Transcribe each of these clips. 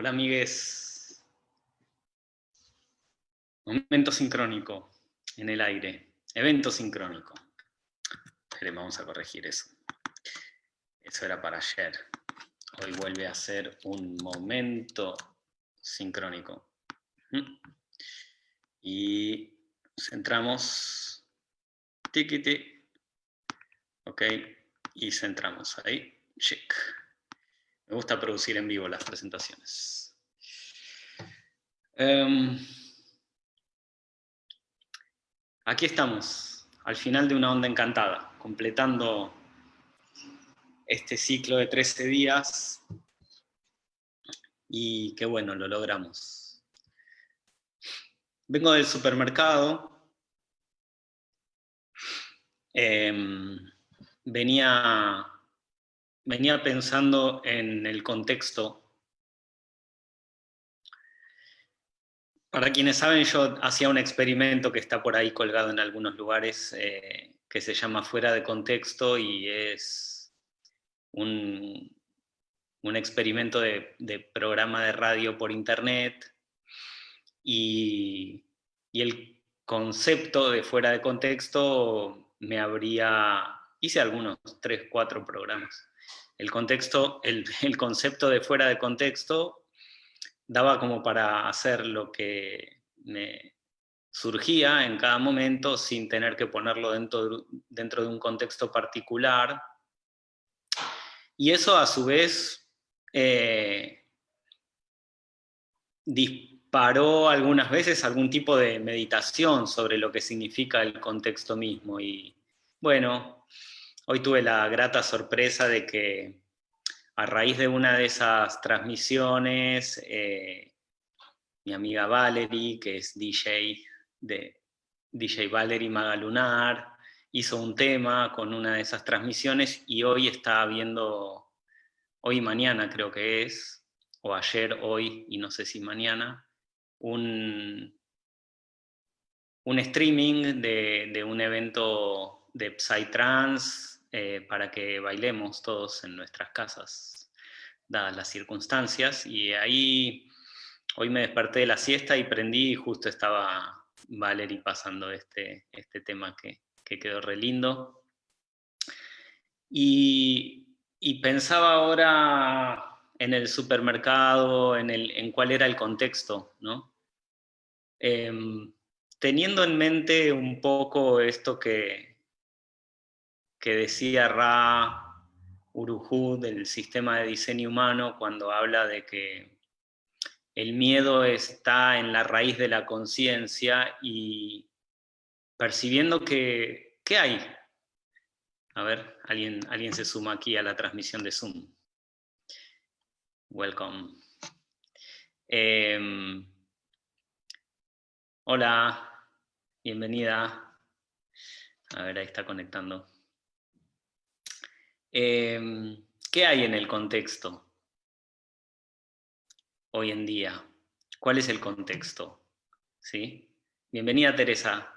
Hola amigues. Momento sincrónico en el aire. Evento sincrónico. vamos a corregir eso. Eso era para ayer. Hoy vuelve a ser un momento sincrónico. ¿Mm? Y centramos. Tiquiti. Ok. Y centramos ahí. Check. Me gusta producir en vivo las presentaciones. Em, aquí estamos, al final de una onda encantada, completando este ciclo de 13 días, y qué bueno, lo logramos. Vengo del supermercado, em, venía venía pensando en el contexto. Para quienes saben, yo hacía un experimento que está por ahí colgado en algunos lugares, eh, que se llama Fuera de Contexto, y es un, un experimento de, programa de radio por internet, y, y el concepto de Fuera de Contexto me habría... Hice algunos, tres, cuatro programas el, contexto, el, concepto de fuera de contexto daba como para hacer lo que me surgía en cada momento sin tener que ponerlo dentro, dentro de un contexto particular. Y eso a su vez eh, disparó algunas veces algún tipo de meditación sobre lo que significa el contexto mismo. Y bueno, Hoy tuve la grata sorpresa de que a raíz de una de esas transmisiones, eh, mi amiga Valerie, que es DJ de DJ Valerie Magalunar, hizo un tema con una de esas transmisiones y hoy está viendo, hoy y mañana creo que es, o ayer, hoy y no sé si mañana, un, un streaming de, de un evento de Psytrance eh, para que bailemos todos en nuestras casas, dadas las circunstancias. Y ahí, hoy me desperté de la siesta y prendí y justo estaba Valerie pasando este, este tema que, quedó re lindo. Y, pensaba ahora en el supermercado, en, el, en cuál era el contexto, ¿no? Em, teniendo en mente un poco esto que, que decía Ra Uruhu del sistema de diseño humano cuando habla de que el miedo está en la raíz de la conciencia y percibiendo que, ¿qué hay? A ver, alguien, alguien se suma aquí a la transmisión de Zoom. Welcome. Em, hola, bienvenida. A ver, ahí está conectando. Em, ¿Qué hay en el contexto hoy en día? ¿Cuál es el contexto? ¿Sí? Bienvenida Teresa.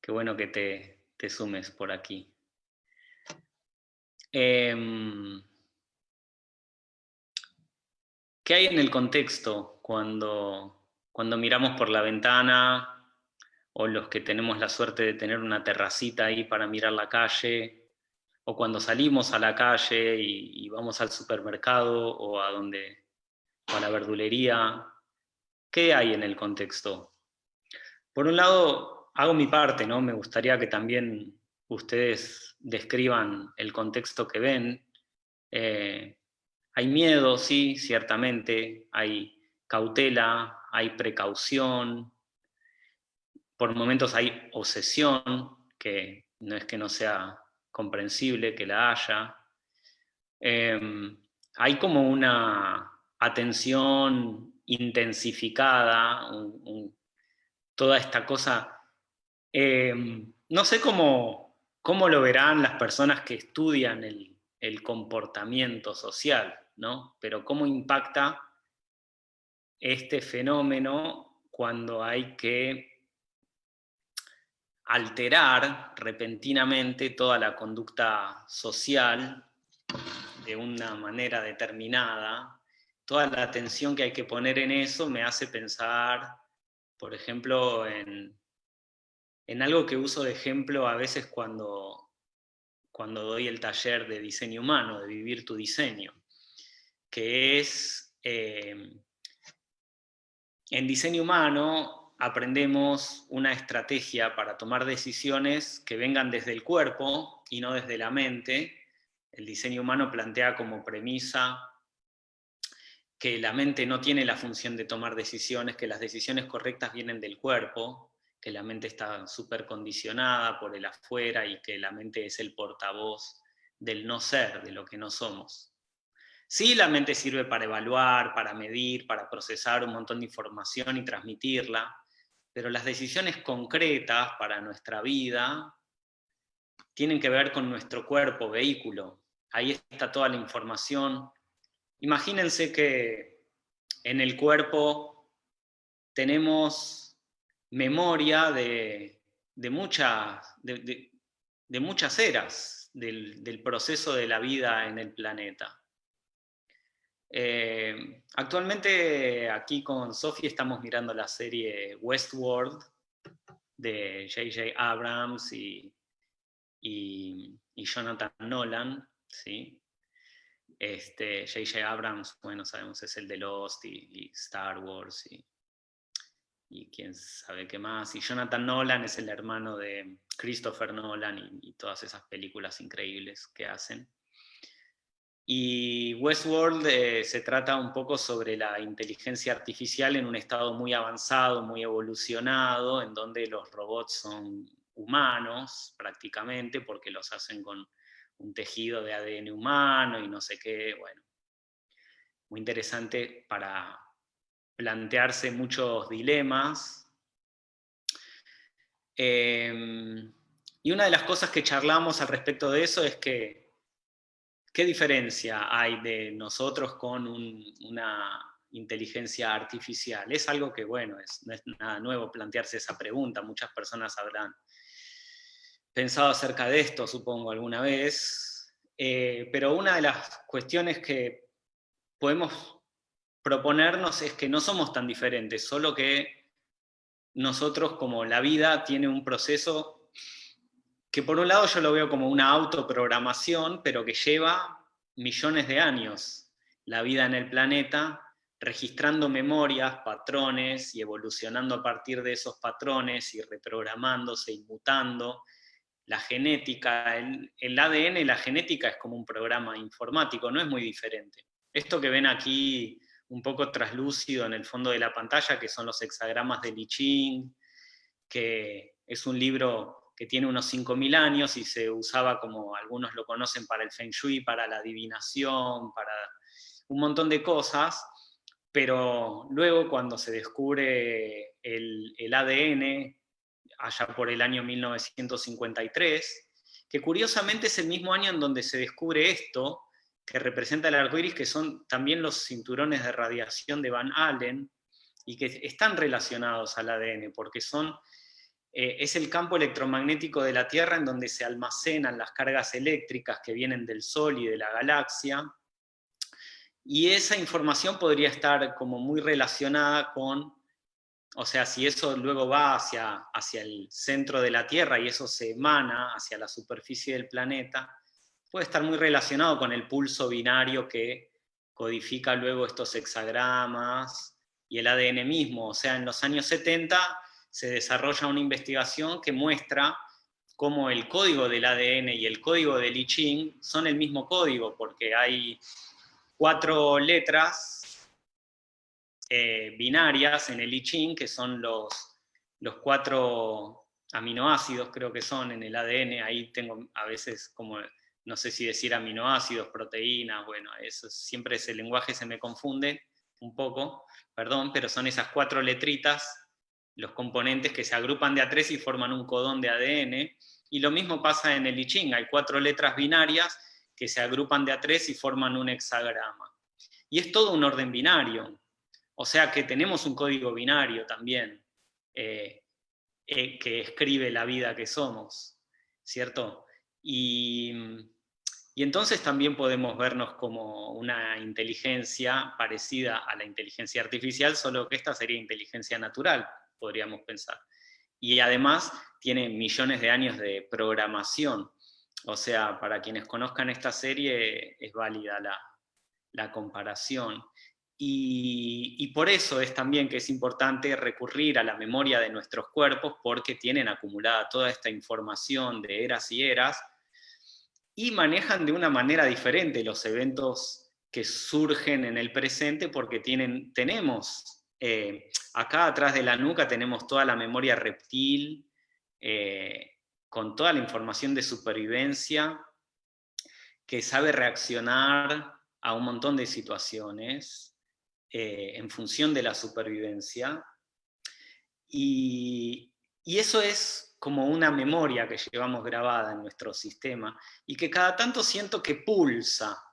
Qué bueno que te, sumes por aquí. Em, ¿Qué hay en el contexto cuando, cuando miramos por la ventana o los que tenemos la suerte de tener una terracita ahí para mirar la calle o cuando salimos a la calle y, vamos al supermercado o a, donde, a la verdulería, ¿qué hay en el contexto? Por un lado, hago mi parte, ¿no? Me gustaría que también ustedes describan el contexto que ven. Eh, hay miedo, sí, ciertamente, hay cautela, hay precaución, por momentos hay obsesión, que no es que no sea comprensible que la haya. Em, hay como una atención intensificada, toda esta cosa. Em, no sé cómo, cómo, lo verán las personas que estudian el, comportamiento social, ¿no? pero cómo impacta este fenómeno cuando hay que alterar repentinamente toda la conducta social de una manera determinada. Toda la atención que hay que poner en eso me hace pensar, por ejemplo, en, en algo que uso de ejemplo a veces cuando, cuando doy el taller de diseño humano, de vivir tu diseño, que es, eh, en diseño humano aprendemos una estrategia para tomar decisiones que vengan desde el cuerpo y no desde la mente. El diseño humano plantea como premisa que la mente no tiene la función de tomar decisiones, que las decisiones correctas vienen del cuerpo, que la mente está súper condicionada por el afuera y que la mente es el portavoz del no ser, de lo que no somos. Sí, la mente sirve para evaluar, para medir, para procesar un montón de información y transmitirla, pero las decisiones concretas para nuestra vida tienen que ver con nuestro cuerpo, vehículo. Ahí está toda la información. Imagínense que en el cuerpo tenemos memoria de, muchas, eras del proceso de la vida en el planeta. Eh, actualmente aquí con Sophie estamos mirando la serie Westworld de J.J. Abrams y, Jonathan Nolan, ¿sí? Este, J.J. Abrams, bueno, sabemos es el de Lost y, Star Wars y, y, quién sabe qué más. Y Jonathan Nolan es el hermano de Christopher Nolan y todas esas películas increíbles que hacen. Y Westworld eh, se trata un poco sobre la inteligencia artificial en un estado muy avanzado, muy evolucionado, en donde los robots son humanos prácticamente, porque los hacen con un tejido de ADN humano y no sé qué, bueno. Muy interesante para plantearse muchos dilemas. Em, y una de las cosas que charlamos al respecto de eso es que ¿Qué diferencia hay de nosotros con una inteligencia artificial? Es algo que, bueno, es, no es nada nuevo plantearse esa pregunta, muchas personas habrán pensado acerca de esto, supongo, alguna vez, eh, pero una de las cuestiones que podemos proponernos es que no somos tan diferentes, solo que nosotros, como la vida, tiene un proceso que por un lado yo lo veo como una autoprogramación, pero que lleva millones de años la vida en el planeta, registrando memorias, patrones y evolucionando a partir de esos patrones y reprogramándose y mutando. La genética, el, el ADN la genética es como un programa informático, no es muy diferente. Esto que ven aquí un poco traslúcido en el fondo de la pantalla, que son los hexagramas de Li Ching, que es un libro que tiene unos 5.000 años y se usaba como algunos lo conocen para el Feng Shui, para la adivinación, para un montón de cosas, pero luego cuando se descubre el, ADN, allá por el año 1953, que curiosamente es el mismo año en donde se descubre esto, que representa el arco iris, que son también los cinturones de radiación de Van Allen, y que están relacionados al ADN, porque son eh, es el campo electromagnético de la Tierra en donde se almacenan las cargas eléctricas que vienen del Sol y de la galaxia, y esa información podría estar como muy relacionada con, o sea, si eso luego va hacia, hacia el centro de la Tierra y eso se emana hacia la superficie del planeta, puede estar muy relacionado con el pulso binario que codifica luego estos hexagramas y el ADN mismo. O sea, en los años 70 se desarrolla una investigación que muestra cómo el código del ADN y el código del I son el mismo código, porque hay cuatro letras eh, binarias en el I que son los, los cuatro aminoácidos, creo que son en el ADN, ahí tengo a veces como, no sé si decir aminoácidos, proteínas, bueno, eso siempre ese lenguaje se me confunde un poco, perdón, pero son esas cuatro letritas los componentes que se agrupan de a tres y forman un codón de ADN, y lo mismo pasa en el I Ching, hay cuatro letras binarias que se agrupan de a tres y forman un hexagrama. Y es todo un orden binario, o sea que tenemos un código binario también, eh, eh, que escribe la vida que somos, ¿cierto? Y, Y entonces también podemos vernos como una inteligencia parecida a la inteligencia artificial, solo que esta sería inteligencia natural, podríamos pensar. Y además tiene millones de años de programación. O sea, para quienes conozcan esta serie es válida la, comparación. Y, y, por eso es también que es importante recurrir a la memoria de nuestros cuerpos porque tienen acumulada toda esta información de eras y eras, y manejan de una manera diferente los eventos que surgen en el presente porque tienen, tenemos, eh, acá atrás de la nuca tenemos toda la memoria reptil, eh, con toda la información de supervivencia, que sabe reaccionar a un montón de situaciones eh, en función de la supervivencia. Y, y eso es como una memoria que llevamos grabada en nuestro sistema y que cada tanto siento que pulsa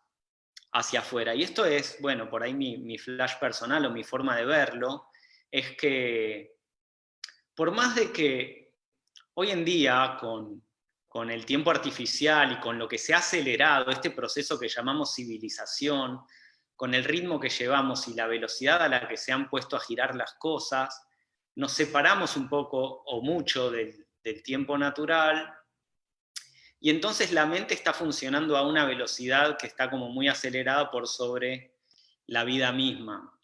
hacia afuera. Y esto es, bueno, por ahí mi, flash personal o mi forma de verlo, es que por más de que hoy en día con, con el tiempo artificial y con lo que se ha acelerado este proceso que llamamos civilización, con el ritmo que llevamos y la velocidad a la que se han puesto a girar las cosas, nos separamos un poco o mucho del, del tiempo natural, y entonces la mente está funcionando a una velocidad que está como muy acelerada por sobre la vida misma.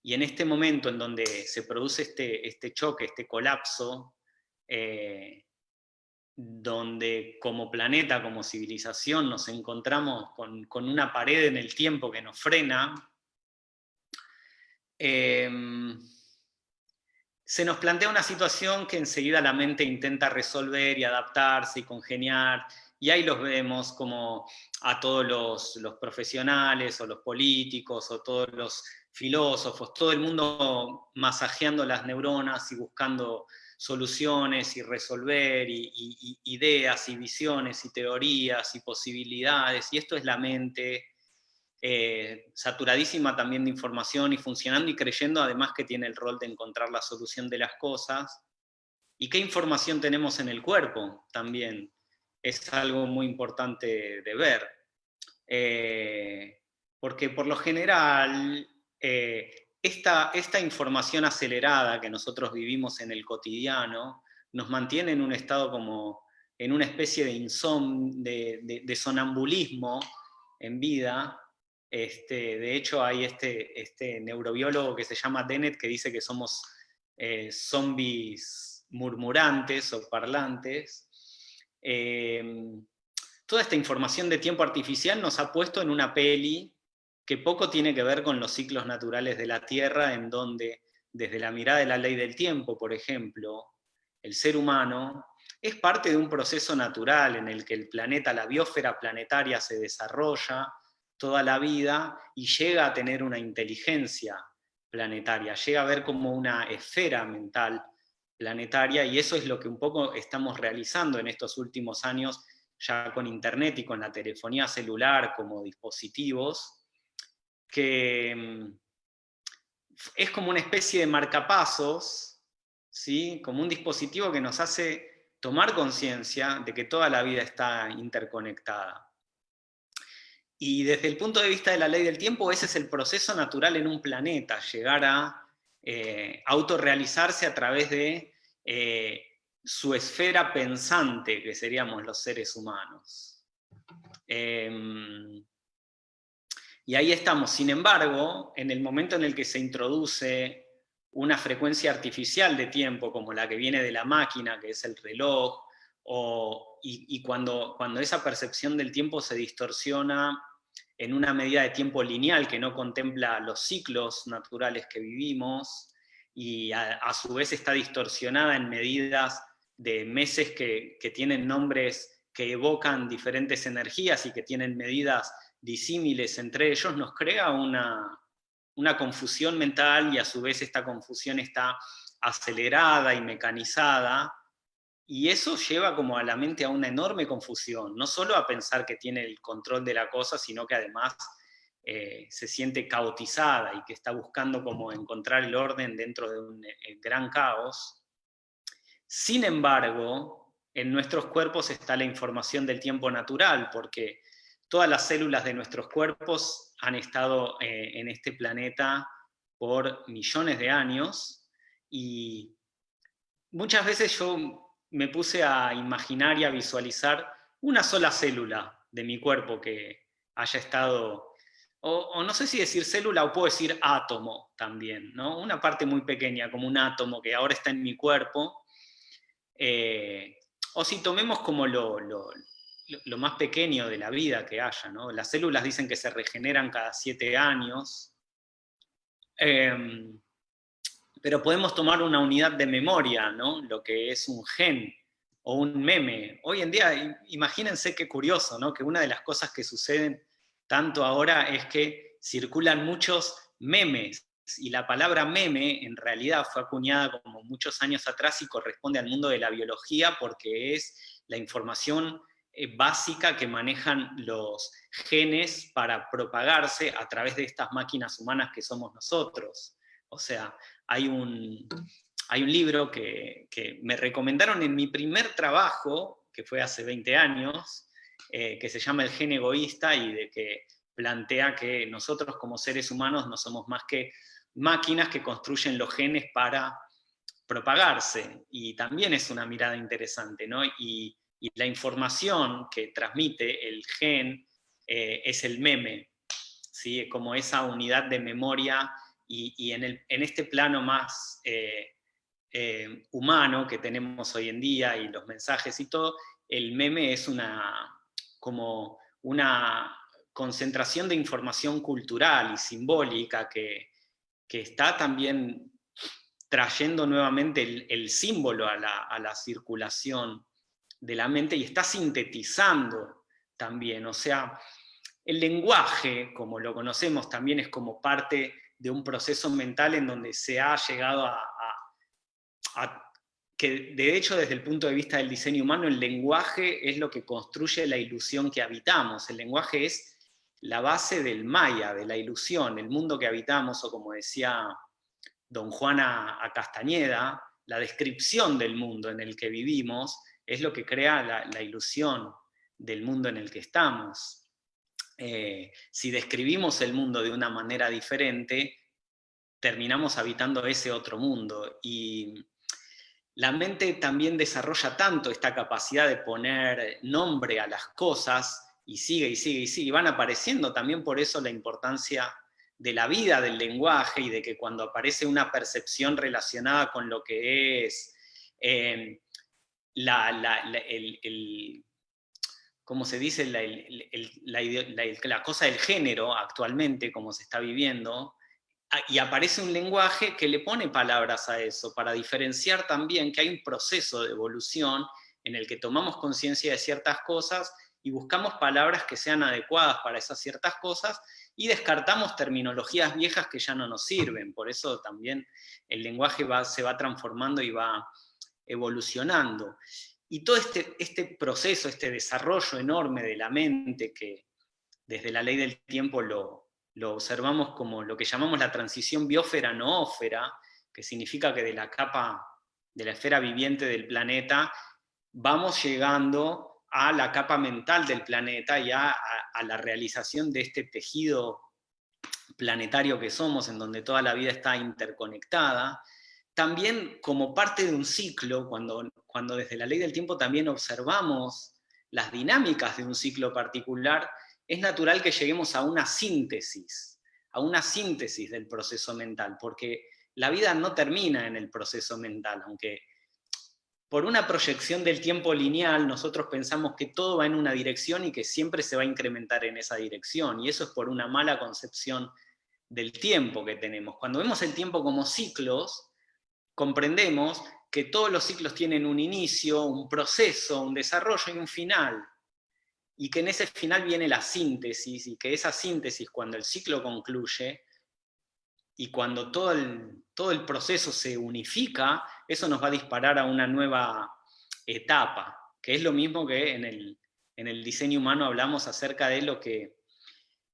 Y en este momento en donde se produce este, este choque, este colapso, eh, donde como planeta, como civilización, nos encontramos con, una pared en el tiempo que nos frena, eh, se nos plantea una situación que enseguida la mente intenta resolver y adaptarse y congeniar, y ahí los vemos como a todos los, profesionales o los políticos o todos los filósofos, todo el mundo masajeando las neuronas y buscando soluciones y resolver y, ideas y visiones y teorías y posibilidades, y esto es la mente eh, saturadísima también de información y funcionando y creyendo además que tiene el rol de encontrar la solución de las cosas. ¿Y qué información tenemos en el cuerpo? También es algo muy importante de ver. Eh, porque por lo general, eh, esta, esta, información acelerada que nosotros vivimos en el cotidiano nos mantiene en un estado como, en una especie de, insom, de, de sonambulismo en vida, este, de hecho, hay este, este, neurobiólogo que se llama Dennett que dice que somos eh, zombies murmurantes o parlantes. Em, toda esta información de tiempo artificial nos ha puesto en una peli que poco tiene que ver con los ciclos naturales de la Tierra, en donde, desde la mirada de la ley del tiempo, por ejemplo, el ser humano es parte de un proceso natural en el que el planeta, la biosfera planetaria se desarrolla, toda la vida y llega a tener una inteligencia planetaria, llega a ver como una esfera mental planetaria y eso es lo que un poco estamos realizando en estos últimos años ya con internet y con la telefonía celular como dispositivos, que mm, es como una especie de marcapasos, ¿sí? como un dispositivo que nos hace tomar conciencia de que toda la vida está interconectada. Y desde el punto de vista de la ley del tiempo, ese es el proceso natural en un planeta, llegar a eh, autorrealizarse a través de eh, su esfera pensante, que seríamos los seres humanos. Em, y ahí estamos. Sin embargo, en el momento en el que se introduce una frecuencia artificial de tiempo, como la que viene de la máquina, que es el reloj, y, cuando, cuando esa percepción del tiempo se distorsiona en una medida de tiempo lineal que no contempla los ciclos naturales que vivimos y a, su vez está distorsionada en medidas de meses que, tienen nombres que evocan diferentes energías y que tienen medidas disímiles entre ellos, nos crea una, una confusión mental y a su vez esta confusión está acelerada y mecanizada y eso lleva como a la mente a una enorme confusión, no solo a pensar que tiene el control de la cosa, sino que además eh, se siente caotizada y que está buscando como encontrar el orden dentro de un eh, gran caos. Sin embargo, en nuestros cuerpos está la información del tiempo natural, porque todas las células de nuestros cuerpos han estado eh, en este planeta por millones de años, y muchas veces yo me puse a imaginar y a visualizar una sola célula de mi cuerpo que haya estado, o, no sé si decir célula o puedo decir átomo también, ¿no? una parte muy pequeña como un átomo que ahora está en mi cuerpo, eh, o si tomemos como lo, lo, más pequeño de la vida que haya, ¿no? las células dicen que se regeneran cada siete años, em, pero podemos tomar una unidad de memoria, ¿no? lo que es un gen o un meme. Hoy en día, imagínense qué curioso, ¿no? que una de las cosas que suceden tanto ahora es que circulan muchos memes, y la palabra meme en realidad fue acuñada como muchos años atrás y corresponde al mundo de la biología porque es la información eh, básica que manejan los genes para propagarse a través de estas máquinas humanas que somos nosotros. O sea, hay un, hay un libro que, me recomendaron en mi primer trabajo, que fue hace 20 años, eh, que se llama El gen egoísta y de que plantea que nosotros como seres humanos no somos más que máquinas que construyen los genes para propagarse, y también es una mirada interesante, ¿no? Y, la información que transmite el gen eh, es el meme, ¿sí? como esa unidad de memoria y, en, este plano más eh, eh, humano que tenemos hoy en día y los mensajes y todo, el meme es una, como una concentración de información cultural y simbólica que, está también trayendo nuevamente el, símbolo a la, a la, circulación de la mente y está sintetizando también, o sea, el lenguaje, como lo conocemos, también es como parte de un proceso mental en donde se ha llegado a, que de hecho desde el punto de vista del diseño humano el lenguaje es lo que construye la ilusión que habitamos, el lenguaje es la base del maya, de la ilusión, el mundo que habitamos, o como decía don Juana a Castañeda, la descripción del mundo en el que vivimos es lo que crea la, ilusión del mundo en el que estamos. Eh, si describimos el mundo de una manera diferente, terminamos habitando ese otro mundo. Y la mente también desarrolla tanto esta capacidad de poner nombre a las cosas, y sigue, y sigue, y sigue, y van apareciendo también por eso la importancia de la vida del lenguaje, y de que cuando aparece una percepción relacionada con lo que es eh, el como se dice, la, cosa del género actualmente, como se está viviendo, y aparece un lenguaje que le pone palabras a eso, para diferenciar también que hay un proceso de evolución en el que tomamos conciencia de ciertas cosas y buscamos palabras que sean adecuadas para esas ciertas cosas y descartamos terminologías viejas que ya no nos sirven. Por eso también el lenguaje se va transformando y va evolucionando. Y todo este, este proceso, este desarrollo enorme de la mente que desde la ley del tiempo lo, observamos como lo que llamamos la transición biósfera-noósfera, que significa que de la capa, de la esfera viviente del planeta, vamos llegando a la capa mental del planeta y a, la realización de este tejido planetario que somos, en donde toda la vida está interconectada, también como parte de un ciclo, cuando, cuando desde la ley del tiempo también observamos las dinámicas de un ciclo particular, es natural que lleguemos a una síntesis, a una síntesis del proceso mental, porque la vida no termina en el proceso mental, aunque por una proyección del tiempo lineal nosotros pensamos que todo va en una dirección y que siempre se va a incrementar en esa dirección, y eso es por una mala concepción del tiempo que tenemos. Cuando vemos el tiempo como ciclos, comprendemos que todos los ciclos tienen un inicio, un proceso, un desarrollo y un final, y que en ese final viene la síntesis, y que esa síntesis, cuando el ciclo concluye, y cuando todo el, todo el proceso se unifica, eso nos va a disparar a una nueva etapa, que es lo mismo que en el, en el diseño humano hablamos acerca de lo que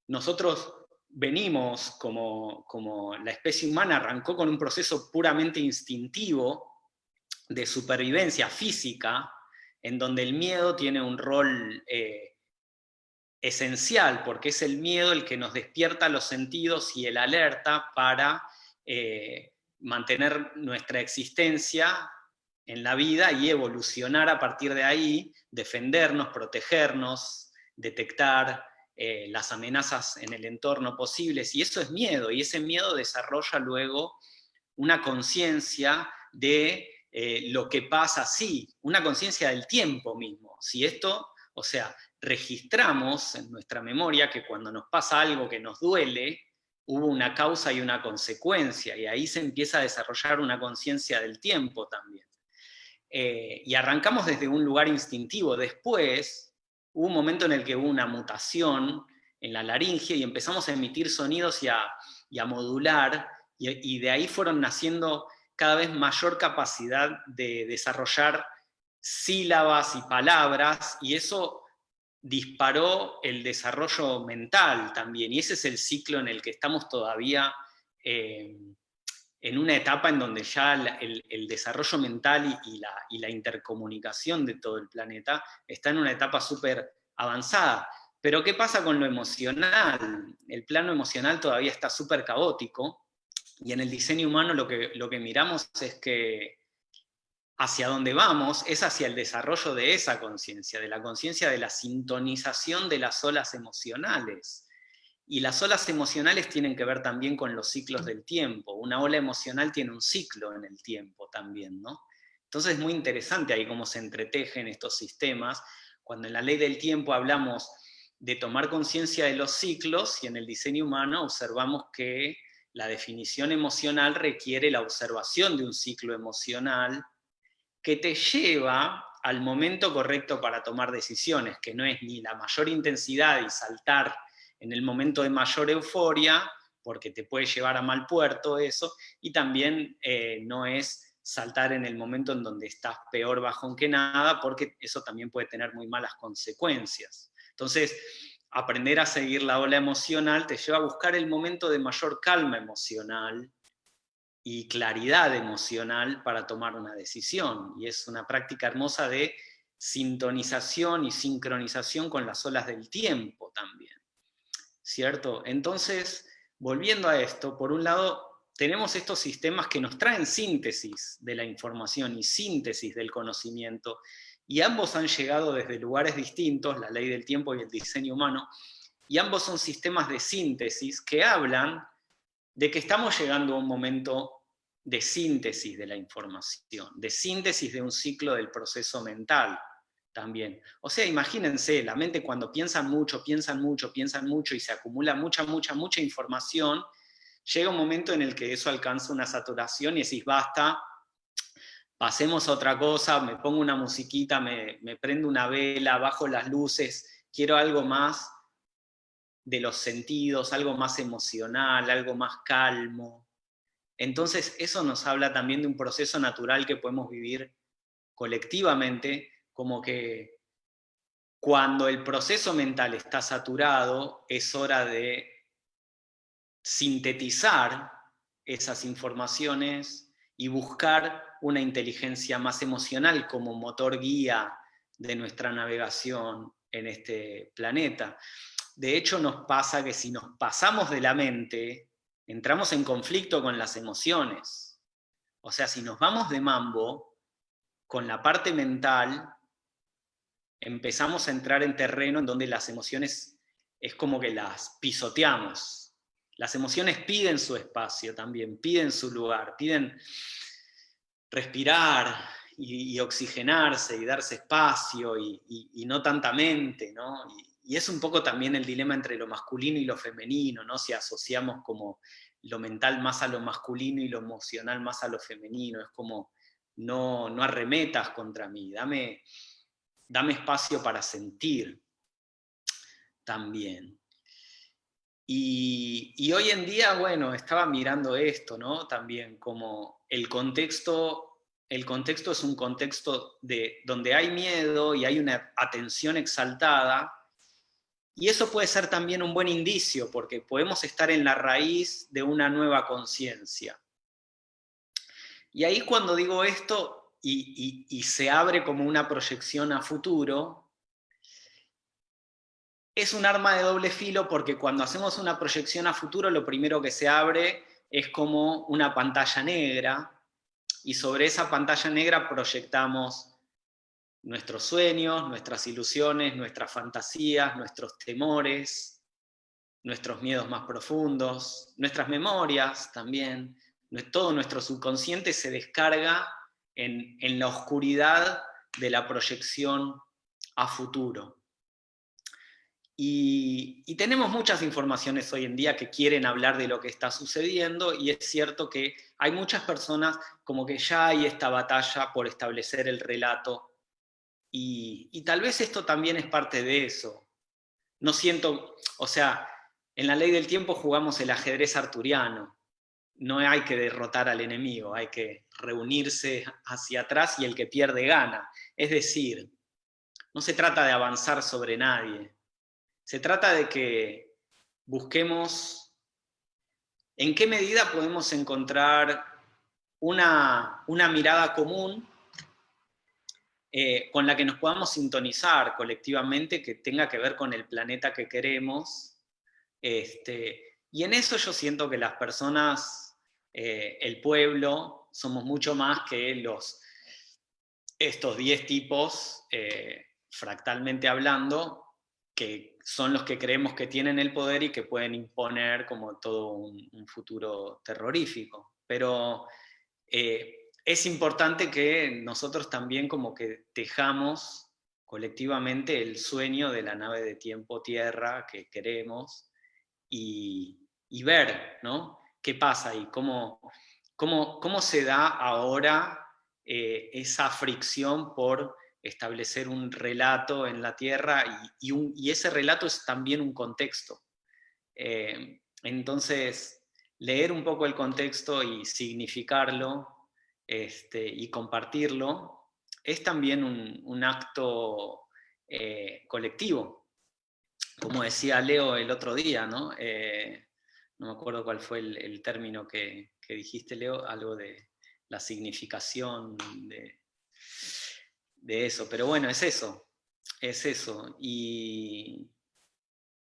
nosotros venimos como, como la especie humana arrancó con un proceso puramente instintivo de supervivencia física, en donde el miedo tiene un rol eh, esencial, porque es el miedo el que nos despierta los sentidos y el alerta para eh, mantener nuestra existencia en la vida y evolucionar a partir de ahí, defendernos, protegernos, detectar eh, las amenazas en el entorno posibles, y eso es miedo, y ese miedo desarrolla luego una conciencia de eh, lo que pasa, sí, una conciencia del tiempo mismo. Si esto, o sea, registramos en nuestra memoria que cuando nos pasa algo que nos duele, hubo una causa y una consecuencia, y ahí se empieza a desarrollar una conciencia del tiempo también. Eh, y arrancamos desde un lugar instintivo. Después, hubo un momento en el que hubo una mutación en la laringe y empezamos a emitir sonidos y a, modular, y de ahí fueron naciendo cada vez mayor capacidad de desarrollar sílabas y palabras, y eso disparó el desarrollo mental también, y ese es el ciclo en el que estamos todavía eh, en una etapa en donde ya el, desarrollo mental y, la, y, la, intercomunicación de todo el planeta está en una etapa súper avanzada. Pero ¿qué pasa con lo emocional? El plano emocional todavía está súper caótico, y en el diseño humano lo que, lo que miramos es que hacia donde vamos es hacia el desarrollo de esa conciencia, de la conciencia de la sintonización de las olas emocionales. Y las olas emocionales tienen que ver también con los ciclos del tiempo. Una ola emocional tiene un ciclo en el tiempo también, ¿no? Entonces es muy interesante ahí cómo se entretejen estos sistemas. Cuando en la ley del tiempo hablamos de tomar conciencia de los ciclos, y en el diseño humano observamos que la definición emocional requiere la observación de un ciclo emocional que te lleva al momento correcto para tomar decisiones, que no es ni la mayor intensidad y saltar en el momento de mayor euforia, porque te puede llevar a mal puerto eso, y también eh, no es saltar en el momento en donde estás peor bajón que nada, porque eso también puede tener muy malas consecuencias. Entonces, aprender a seguir la ola emocional te lleva a buscar el momento de mayor calma emocional, y claridad emocional para tomar una decisión. Y es una práctica hermosa de sintonización y sincronización con las olas del tiempo también. ¿Cierto? Entonces, volviendo a esto, por un lado, tenemos estos sistemas que nos traen síntesis de la información y síntesis del conocimiento, y ambos han llegado desde lugares distintos, la ley del tiempo y el diseño humano, y ambos son sistemas de síntesis que hablan de que estamos llegando a un momento de síntesis de la información, de síntesis de un ciclo del proceso mental también. O sea, imagínense, la mente cuando piensan mucho, piensan mucho, piensan mucho y se acumula mucha, mucha, mucha información, llega un momento en el que eso alcanza una saturación y decís, basta, pasemos a otra cosa, me pongo una musiquita, me, me prendo una vela, bajo las luces, quiero algo más de los sentidos, algo más emocional, algo más calmo. Entonces eso nos habla también de un proceso natural que podemos vivir colectivamente, como que cuando el proceso mental está saturado, es hora de sintetizar esas informaciones y buscar una inteligencia más emocional como motor guía de nuestra navegación en este planeta. De hecho, nos pasa que si nos pasamos de la mente, entramos en conflicto con las emociones. O sea, si nos vamos de mambo, con la parte mental, empezamos a entrar en terreno en donde las emociones es como que las pisoteamos. Las emociones piden su espacio también, piden su lugar, piden respirar y, oxigenarse y darse espacio y, no tanta mente, ¿no? y es un poco también el dilema entre lo masculino y lo femenino, ¿no? Si asociamos como lo mental más a lo masculino y lo emocional más a lo femenino, es como, no, no arremetas contra mí, dame, dame espacio para sentir también. Y, hoy en día, bueno, estaba mirando esto, ¿no? También como el contexto, el contexto es un contexto de, donde hay miedo y hay una atención exaltada, y eso puede ser también un buen indicio, porque podemos estar en la raíz de una nueva conciencia. Y ahí cuando digo esto, y, se abre como una proyección a futuro, es un arma de doble filo porque cuando hacemos una proyección a futuro lo primero que se abre es como una pantalla negra y sobre esa pantalla negra proyectamos nuestros sueños, nuestras ilusiones, nuestras fantasías, nuestros temores, nuestros miedos más profundos, nuestras memorias también. Todo nuestro subconsciente se descarga en, la oscuridad de la proyección a futuro. Y, tenemos muchas informaciones hoy en día que quieren hablar de lo que está sucediendo y es cierto que hay muchas personas como que ya hay esta batalla por establecer el relato y, tal vez esto también es parte de eso. No siento, o sea, en la ley del tiempo jugamos el ajedrez arturiano, no hay que derrotar al enemigo, hay que reunirse hacia atrás y el que pierde gana. Es decir, no se trata de avanzar sobre nadie, se trata de que busquemos en qué medida podemos encontrar una, mirada común eh, con la que nos podamos sintonizar colectivamente, que tenga que ver con el planeta que queremos. Este, y en eso yo siento que las personas, eh, el pueblo, somos mucho más que los, estos 10 tipos, eh, fractalmente hablando, que son los que creemos que tienen el poder y que pueden imponer como todo un, futuro terrorífico. Pero eh, es importante que nosotros también como que tejamos colectivamente el sueño de la nave de tiempo Tierra que queremos y, ver ¿no? qué pasa y cómo, cómo, cómo se da ahora eh, esa fricción por establecer un relato en la Tierra y, ese relato es también un contexto. Eh, entonces, leer un poco el contexto y significarlo este, y compartirlo es también un, acto eh, colectivo. Como decía Leo el otro día, ¿no? Eh, no me acuerdo cuál fue el, término que, que dijiste, Leo, algo de la significación de, de eso, pero bueno, es eso, es eso. Y,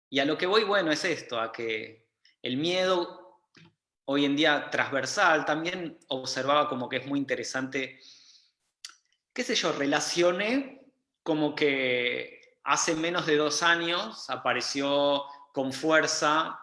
y a lo que voy, bueno, es esto, a que el miedo hoy en día transversal, también observaba como que es muy interesante, qué sé yo, relacioné como que hace menos de dos años apareció con fuerza,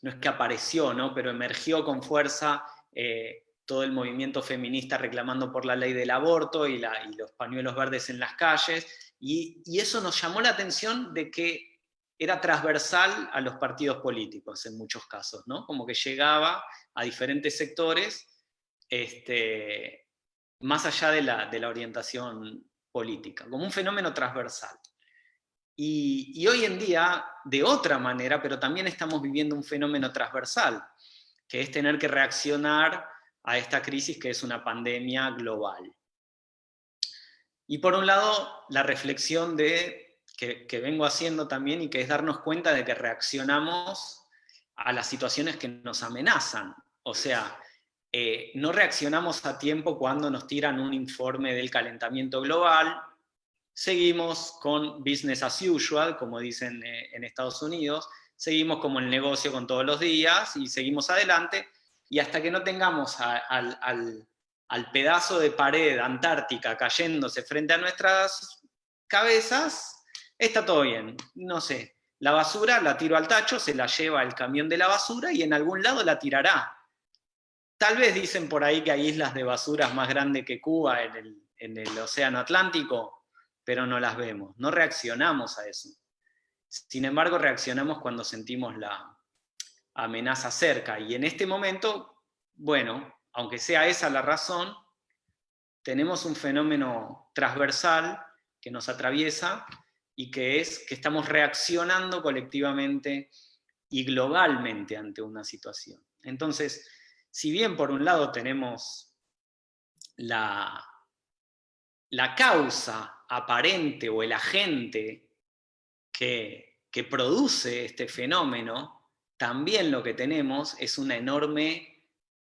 no es que apareció, ¿no? pero emergió con fuerza eh, todo el movimiento feminista reclamando por la ley del aborto y, los pañuelos verdes en las calles, y, eso nos llamó la atención de que era transversal a los partidos políticos en muchos casos, ¿no? como que llegaba a diferentes sectores este, más allá de la, de la orientación política, como un fenómeno transversal. Y, y, hoy en día, de otra manera, pero también estamos viviendo un fenómeno transversal, que es tener que reaccionar a esta crisis que es una pandemia global. Y por un lado, la reflexión de, que, vengo haciendo también y que es darnos cuenta de que reaccionamos a las situaciones que nos amenazan. O sea, eh, no reaccionamos a tiempo cuando nos tiran un informe del calentamiento global, seguimos con business as usual, como dicen eh, en Estados Unidos, seguimos como el negocio con todos los días y seguimos adelante, y hasta que no tengamos al, pedazo de pared antártica cayéndose frente a nuestras cabezas, está todo bien, no sé. La basura la tiro al tacho, se la lleva el camión de la basura y en algún lado la tirará. Tal vez dicen por ahí que hay islas de basuras más grandes que Cuba en el, en el océano Atlántico, pero no las vemos, no reaccionamos a eso. Sin embargo, reaccionamos cuando sentimos la, amenaza cerca. Y en este momento, bueno, aunque sea esa la razón, tenemos un fenómeno transversal que nos atraviesa y que es que estamos reaccionando colectivamente y globalmente ante una situación. Entonces, si bien por un lado tenemos la, la causa aparente o el agente que, que produce este fenómeno, también lo que tenemos es una enorme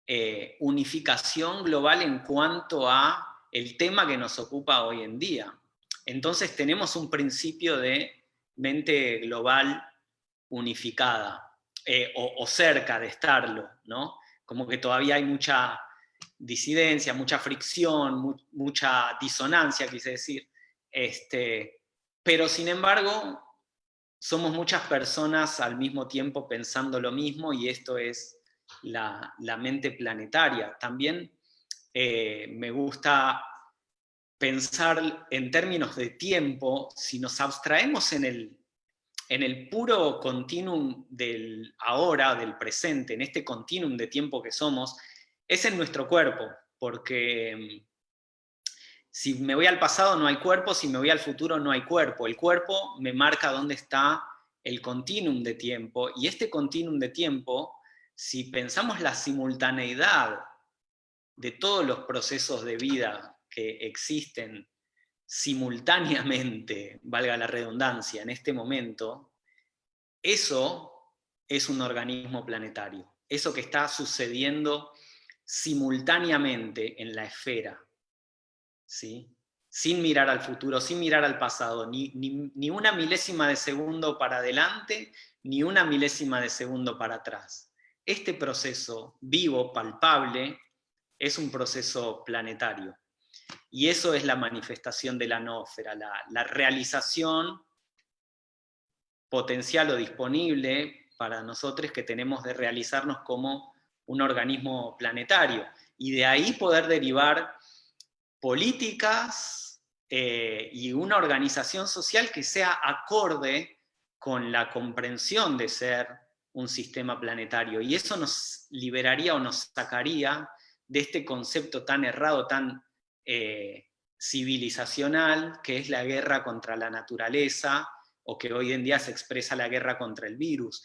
eh, unificación global en cuanto a el tema que nos ocupa hoy en día. Entonces tenemos un principio de mente global unificada, eh, o, cerca de estarlo, ¿no? Como que todavía hay mucha disidencia, mucha fricción, mucha disonancia, quise decir, este, pero sin embargo somos muchas personas al mismo tiempo pensando lo mismo y esto es la, mente planetaria. También eh, me gusta pensar en términos de tiempo, si nos abstraemos en el, en el puro continuum del ahora, del presente, en este continuum de tiempo que somos, es en nuestro cuerpo, porque si me voy al pasado no hay cuerpo, si me voy al futuro no hay cuerpo. El cuerpo me marca dónde está el continuum de tiempo, y este continuum de tiempo, si pensamos la simultaneidad de todos los procesos de vida que existen simultáneamente, valga la redundancia, en este momento, eso es un organismo planetario. Eso que está sucediendo simultáneamente en la esfera. ¿Sí? Sin mirar al futuro, sin mirar al pasado, ni, ni, una milésima de segundo para adelante, ni una milésima de segundo para atrás. Este proceso vivo, palpable, es un proceso planetario. Y eso es la manifestación de la nósfera, la, la realización potencial o disponible para nosotros que tenemos de realizarnos como un organismo planetario. Y de ahí poder derivar políticas eh, y una organización social que sea acorde con la comprensión de ser un sistema planetario. Y eso nos liberaría o nos sacaría de este concepto tan errado, tan eh, civilizacional, que es la guerra contra la naturaleza, o que hoy en día se expresa la guerra contra el virus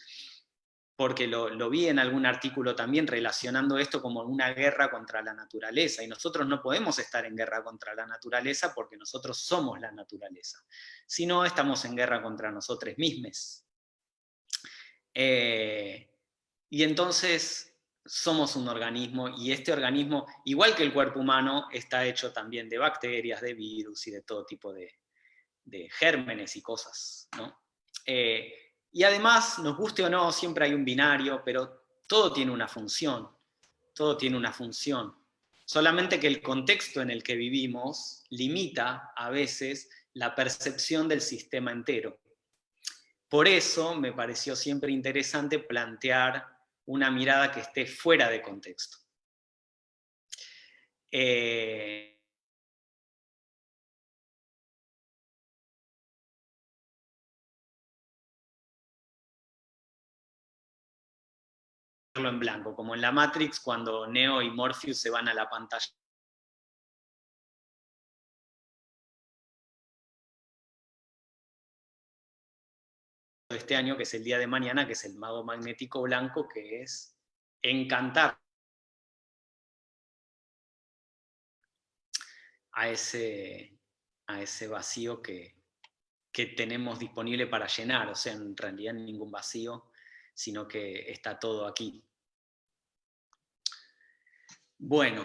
porque lo, vi en algún artículo también relacionando esto como una guerra contra la naturaleza, y nosotros no podemos estar en guerra contra la naturaleza porque nosotros somos la naturaleza, sino estamos en guerra contra nosotros mismos. Eh, y entonces somos un organismo, y este organismo, igual que el cuerpo humano, está hecho también de bacterias, de virus y de todo tipo de, gérmenes y cosas. ¿no? Eh, y además, nos guste o no, siempre hay un binario, pero todo tiene una función, todo tiene una función. Solamente que el contexto en el que vivimos limita a veces la percepción del sistema entero. Por eso me pareció siempre interesante plantear una mirada que esté fuera de contexto. Eh, en blanco, como en la Matrix cuando Neo y Morpheus se van a la pantalla. este año, que es el día de mañana, que es el mago magnético blanco, que es encantar a ese, a ese vacío que, que tenemos disponible para llenar, o sea, en realidad ningún vacío, sino que está todo aquí. Bueno,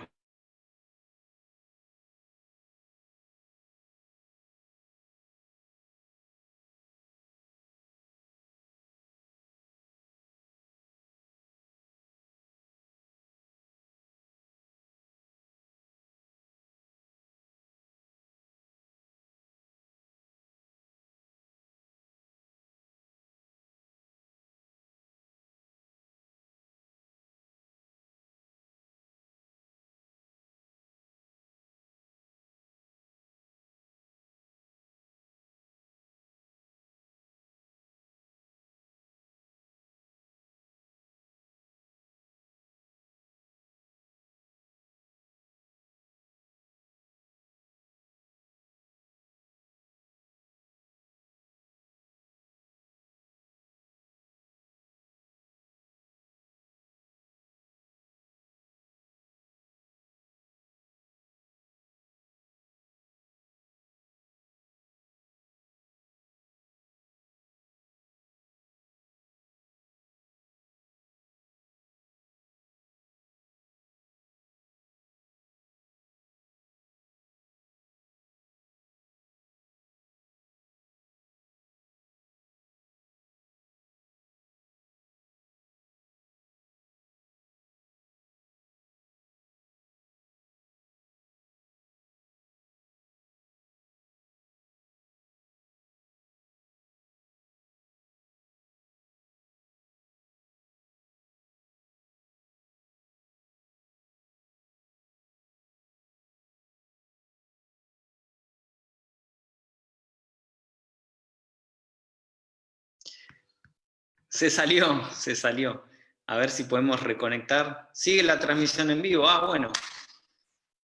Se salió, se salió. A ver si podemos reconectar. Sigue la transmisión en vivo. Ah, bueno.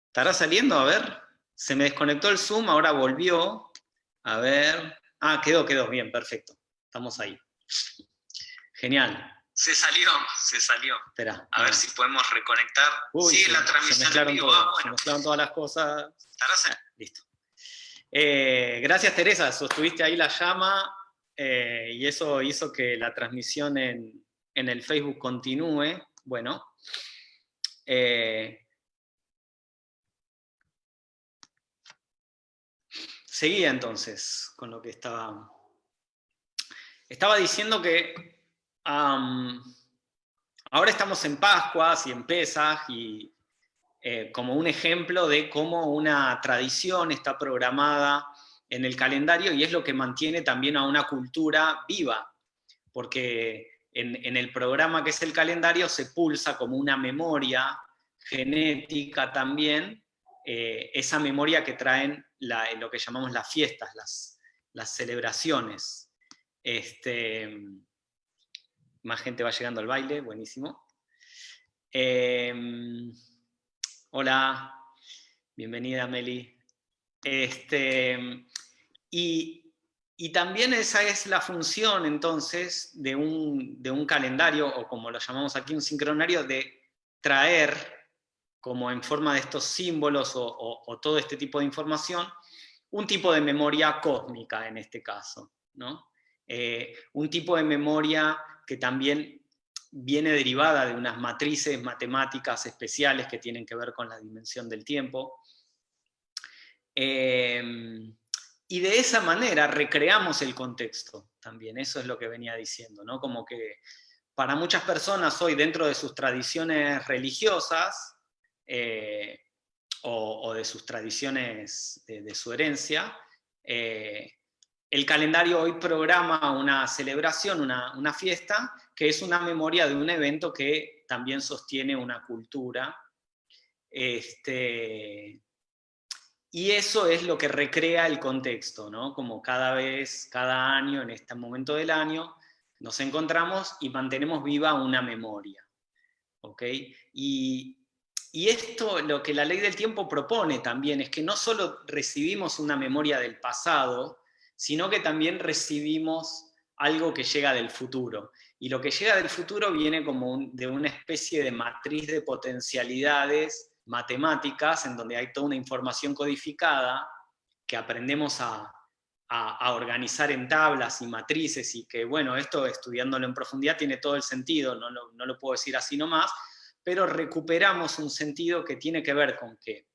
¿Estará saliendo? A ver. Se me desconectó el Zoom, ahora volvió. A ver. Ah, quedó, quedó. Bien, perfecto. Estamos ahí. Genial. Se salió, se salió. Espera. A ver si podemos reconectar. Sigue la transmisión en vivo. ah, bueno. Se mezclaron todas las cosas. Ah, listo. Eh, gracias Teresa, sostuviste ahí la llama eh, y eso hizo que la transmisión en, el Facebook continúe. Bueno, eh, seguía entonces con lo que estaba... Estaba diciendo que ahora estamos en Pascuas y en Pesaj y eh, como un ejemplo de cómo una tradición está programada en el calendario y es lo que mantiene también a una cultura viva, porque en, el programa que es el calendario se pulsa como una memoria genética también, eh, esa memoria que traen lo que llamamos las fiestas, las, las celebraciones. Este, más gente va llegando al baile, buenísimo. Eh, Hola, bienvenida Meli. Este, y, también esa es la función entonces de un, de un, calendario, o como lo llamamos aquí, un sincronario, de traer, como en forma de estos símbolos o, todo este tipo de información, un tipo de memoria cósmica en este caso. ¿no? Eh, un tipo de memoria que también viene derivada de unas matrices matemáticas especiales que tienen que ver con la dimensión del tiempo. Em, y de esa manera recreamos el contexto también, eso es lo que venía diciendo, ¿no? Como que para muchas personas hoy dentro de sus tradiciones religiosas eh, o, de sus tradiciones de, su herencia, eh, el calendario hoy programa una celebración, una, una fiesta, que es una memoria de un evento que también sostiene una cultura. Este, y eso es lo que recrea el contexto, ¿no? Como cada vez, cada año, en este momento del año, nos encontramos y mantenemos viva una memoria. ¿ok? Y, y esto, lo que la ley del tiempo propone también, es que no solo recibimos una memoria del pasado, sino que también recibimos algo que llega del futuro. Y lo que llega del futuro viene como de una especie de matriz de potencialidades matemáticas, en donde hay toda una información codificada que aprendemos a, organizar en tablas y matrices, y que, bueno, esto estudiándolo en profundidad tiene todo el sentido, no, no lo puedo decir así nomás, pero recuperamos un sentido que tiene que ver con que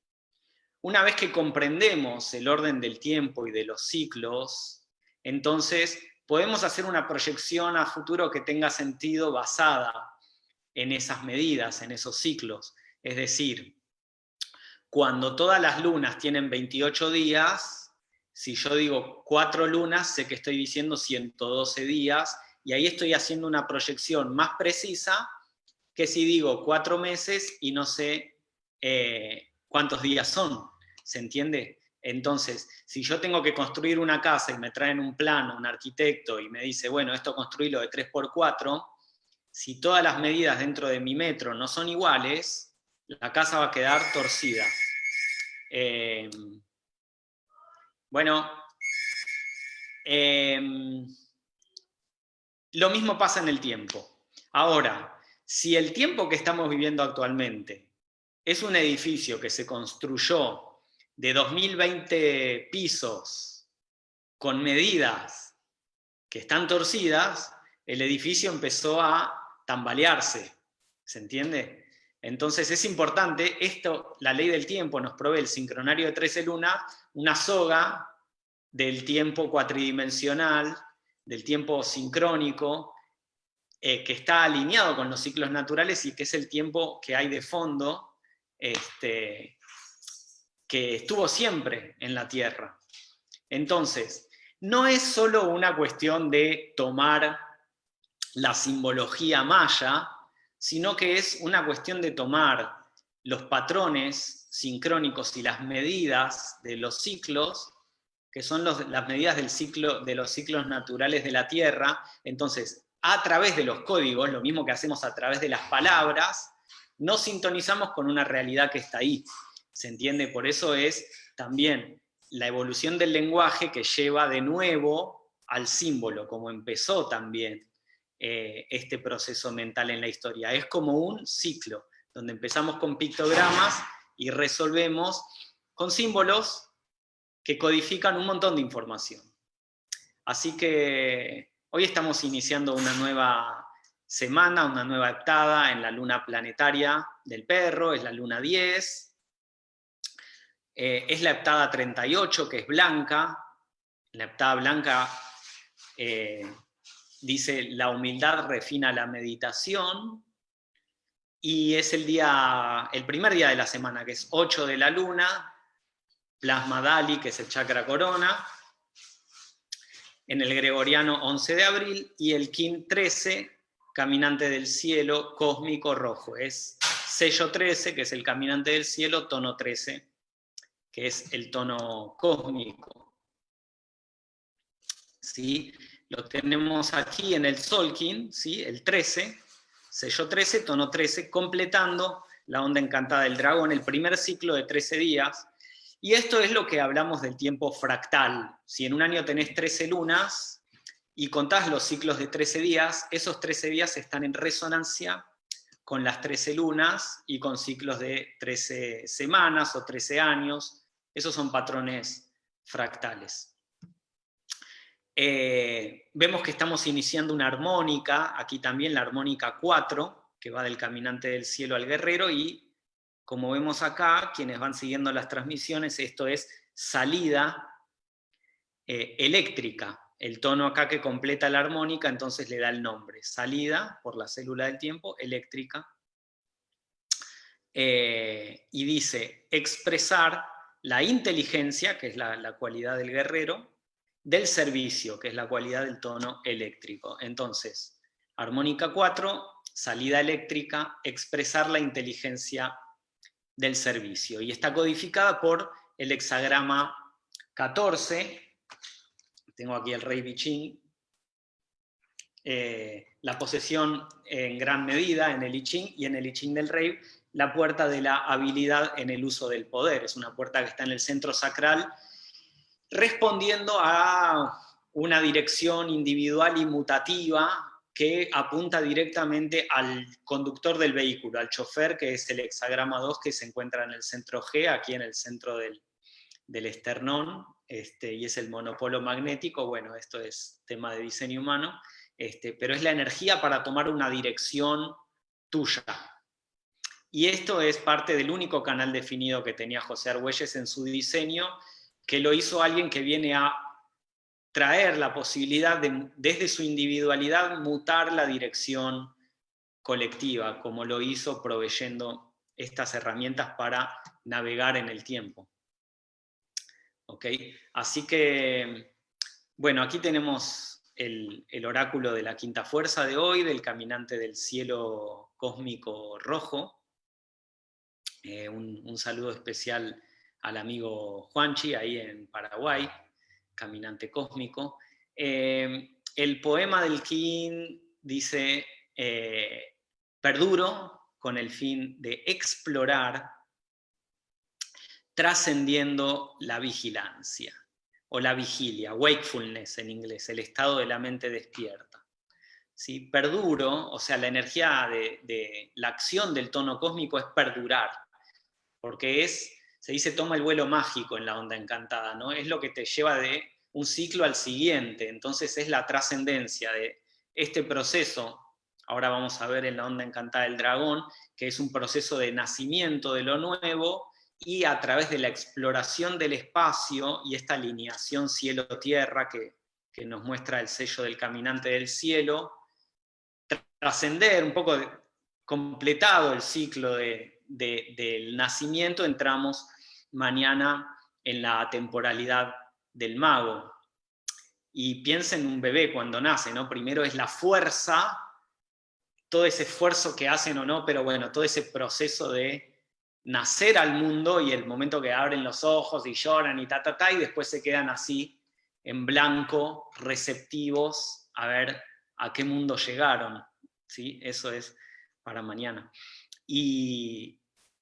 una vez que comprendemos el orden del tiempo y de los ciclos, entonces podemos hacer una proyección a futuro que tenga sentido basada en esas medidas, en esos ciclos. Es decir, cuando todas las lunas tienen 28 días, si yo digo cuatro lunas, sé que estoy diciendo 112 días, y ahí estoy haciendo una proyección más precisa que si digo cuatro meses y no sé eh, cuántos días son. ¿Se entiende? Entonces, si yo tengo que construir una casa y me traen un plano, un arquitecto, y me dice, bueno, esto construirlo de 3x4, si todas las medidas dentro de mi metro no son iguales, la casa va a quedar torcida. Em, bueno, em, lo mismo pasa en el tiempo. Ahora, si el tiempo que estamos viviendo actualmente es un edificio que se construyó de 2020 pisos con medidas que están torcidas, el edificio empezó a tambalearse, ¿se entiende? Entonces es importante, esto, la ley del tiempo nos provee el sincronario de 13 lunas, una soga del tiempo cuatridimensional, del tiempo sincrónico, eh, que está alineado con los ciclos naturales y que es el tiempo que hay de fondo, este, que estuvo siempre en la tierra. Entonces, no es solo una cuestión de tomar la simbología maya, sino que es una cuestión de tomar los patrones sincrónicos y las medidas de los ciclos, que son las medidas del ciclo, de los ciclos naturales de la Tierra, entonces a través de los códigos, lo mismo que hacemos a través de las palabras, nos sintonizamos con una realidad que está ahí. ¿Se entiende? Por eso es también la evolución del lenguaje que lleva de nuevo al símbolo, como empezó también eh, este proceso mental en la historia. Es como un ciclo, donde empezamos con pictogramas y resolvemos con símbolos que codifican un montón de información. Así que hoy estamos iniciando una nueva semana, una nueva heptada en la luna planetaria del perro, es la luna 10, eh, es la heptada 38, que es blanca, la heptada blanca eh, dice, la humildad refina la meditación, y es el, día, el primer día de la semana, que es 8 de la luna, Plasma Dali, que es el chakra corona, en el gregoriano 11 de abril, y el Kim 13, caminante del cielo, cósmico rojo. Es sello 13, que es el caminante del cielo, tono 13, que es el tono cósmico. ¿Sí? Lo tenemos aquí en el Solkin, ¿sí? el 13, sello 13, tono 13, completando la onda encantada del dragón, el primer ciclo de 13 días, y esto es lo que hablamos del tiempo fractal. Si en un año tenés 13 lunas y contás los ciclos de 13 días, esos 13 días están en resonancia con las 13 lunas y con ciclos de 13 semanas o 13 años. Esos son patrones fractales. Eh, vemos que estamos iniciando una armónica, aquí también la armónica 4, que va del caminante del cielo al guerrero, y como vemos acá, quienes van siguiendo las transmisiones, esto es salida eh, eléctrica. El tono acá que completa la armónica, entonces le da el nombre. Salida, por la célula del tiempo, eléctrica. Eh, y dice, expresar la inteligencia, que es la, la cualidad del guerrero, del servicio, que es la cualidad del tono eléctrico. Entonces, armónica 4, salida eléctrica, expresar la inteligencia del servicio. Y está codificada por el hexagrama 14, tengo aquí el rey Bichín, eh, la posesión en gran medida en el I y en el I del rey, la puerta de la habilidad en el uso del poder. Es una puerta que está en el centro sacral, respondiendo a una dirección individual y mutativa que apunta directamente al conductor del vehículo, al chofer, que es el hexagrama 2 que se encuentra en el centro G, aquí en el centro del, esternón, este, y es el monopolo magnético, bueno, esto es tema de diseño humano, este, pero es la energía para tomar una dirección tuya. Y esto es parte del único canal definido que tenía José Argüelles en su diseño, que lo hizo alguien que viene a traer la posibilidad de, desde su individualidad, mutar la dirección colectiva, como lo hizo proveyendo estas herramientas para navegar en el tiempo. ¿Ok? Así que, bueno, aquí tenemos el, oráculo de la quinta fuerza de hoy, del caminante del cielo cósmico rojo. Eh, un, un saludo especial al amigo Juanchi, ahí en Paraguay, caminante cósmico. Eh, el poema del King dice, eh, perduro con el fin de explorar, trascendiendo la vigilancia, o la vigilia, wakefulness en inglés, el estado de la mente despierta. ¿Sí? Perduro, o sea, la energía de, de la acción del tono cósmico es perdurar, porque es se dice toma el vuelo mágico en la onda encantada, ¿no? Es lo que te lleva de un ciclo al siguiente, entonces es la trascendencia de este proceso, ahora vamos a ver en la onda encantada del dragón, que es un proceso de nacimiento de lo nuevo, y a través de la exploración del espacio y esta alineación cielo-tierra que, nos muestra el sello del caminante del cielo, trascender un poco, completado el ciclo del nacimiento, entramos mañana en la temporalidad del mago. Y piensa en un bebé cuando nace, ¿no? Primero es la fuerza, todo ese esfuerzo que hacen o no, pero bueno, todo ese proceso de nacer al mundo y el momento que abren los ojos y lloran y ta, ta, ta, y después se quedan así, en blanco, receptivos, a ver a qué mundo llegaron. ¿sí? Eso es para mañana. Y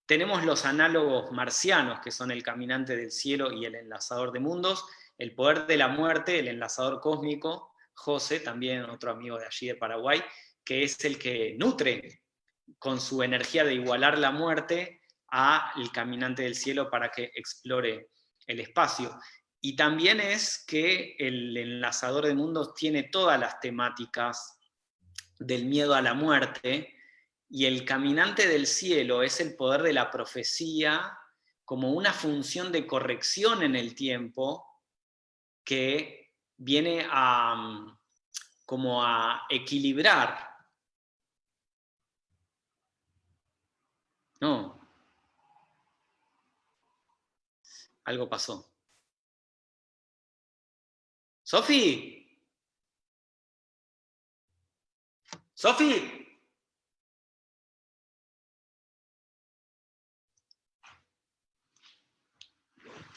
tenemos los análogos marcianos, que son el caminante del cielo y el enlazador de mundos, el poder de la muerte, el enlazador cósmico, José, también otro amigo de allí de Paraguay, que es el que nutre con su energía de igualar la muerte al caminante del cielo para que explore el espacio. Y también es que el enlazador de mundos tiene todas las temáticas del miedo a la muerte, y el caminante del cielo es el poder de la profecía como una función de corrección en el tiempo que viene a, como a equilibrar. No. Algo pasó. Sofi. Sofi.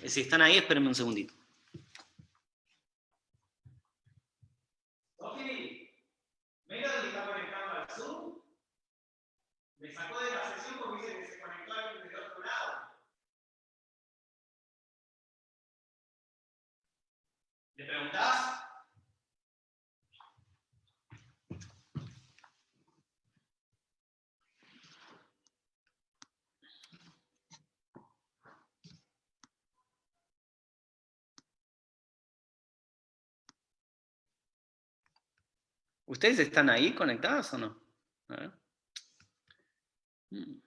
Si están ahí, espérenme un segundito. Sofi, ¿Mira dónde está conectado al Zoom? Me sacó de la sesión porque dice que se conectó alguien desde otro lado. ¿Le preguntás? ¿Ustedes están ahí conectados o no? A ver. Mm.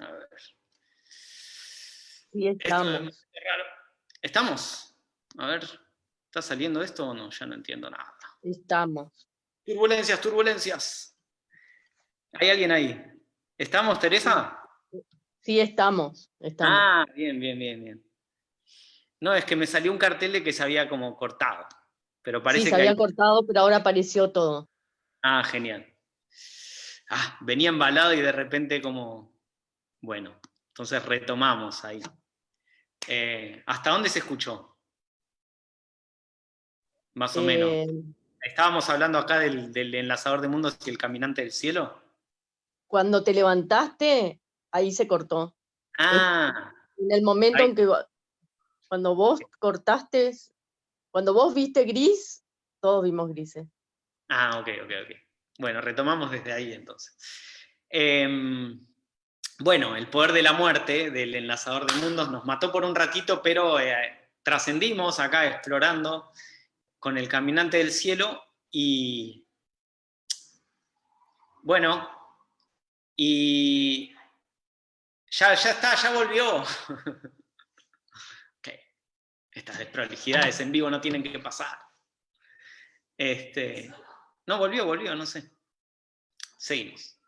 A ver. Sí, estamos. ¿Estamos? A ver, ¿está saliendo esto o no? Ya no entiendo nada. Estamos. Turbulencias, turbulencias. ¿Hay alguien ahí? ¿Estamos, Teresa? Sí, estamos, Ah, bien, bien, bien, bien. No, es que me salió un cartel de que se había como cortado. Pero parece sí, se había cortado, pero ahora apareció todo. Ah, genial. Ah, venía embalado y de repente como... Bueno, entonces retomamos ahí. Eh, ¿Hasta dónde se escuchó? Más o menos. Eh, ¿Estábamos hablando acá del, del enlazador de mundos y el caminante del cielo? Cuando te levantaste, ahí se cortó. Ah. En el momento en que cuando vos cortaste, cuando vos viste gris, todos vimos grises. Ah, ok, ok, ok. Bueno, retomamos desde ahí entonces. Em, bueno, el poder de la muerte del enlazador de mundos nos mató por un ratito, pero eh, trascendimos acá explorando con el caminante del cielo y bueno, y ya, ya está, ya volvió. Estas desprolijidades en vivo no tienen que pasar. Este, no, volvió, volvió, no sé. Seguimos.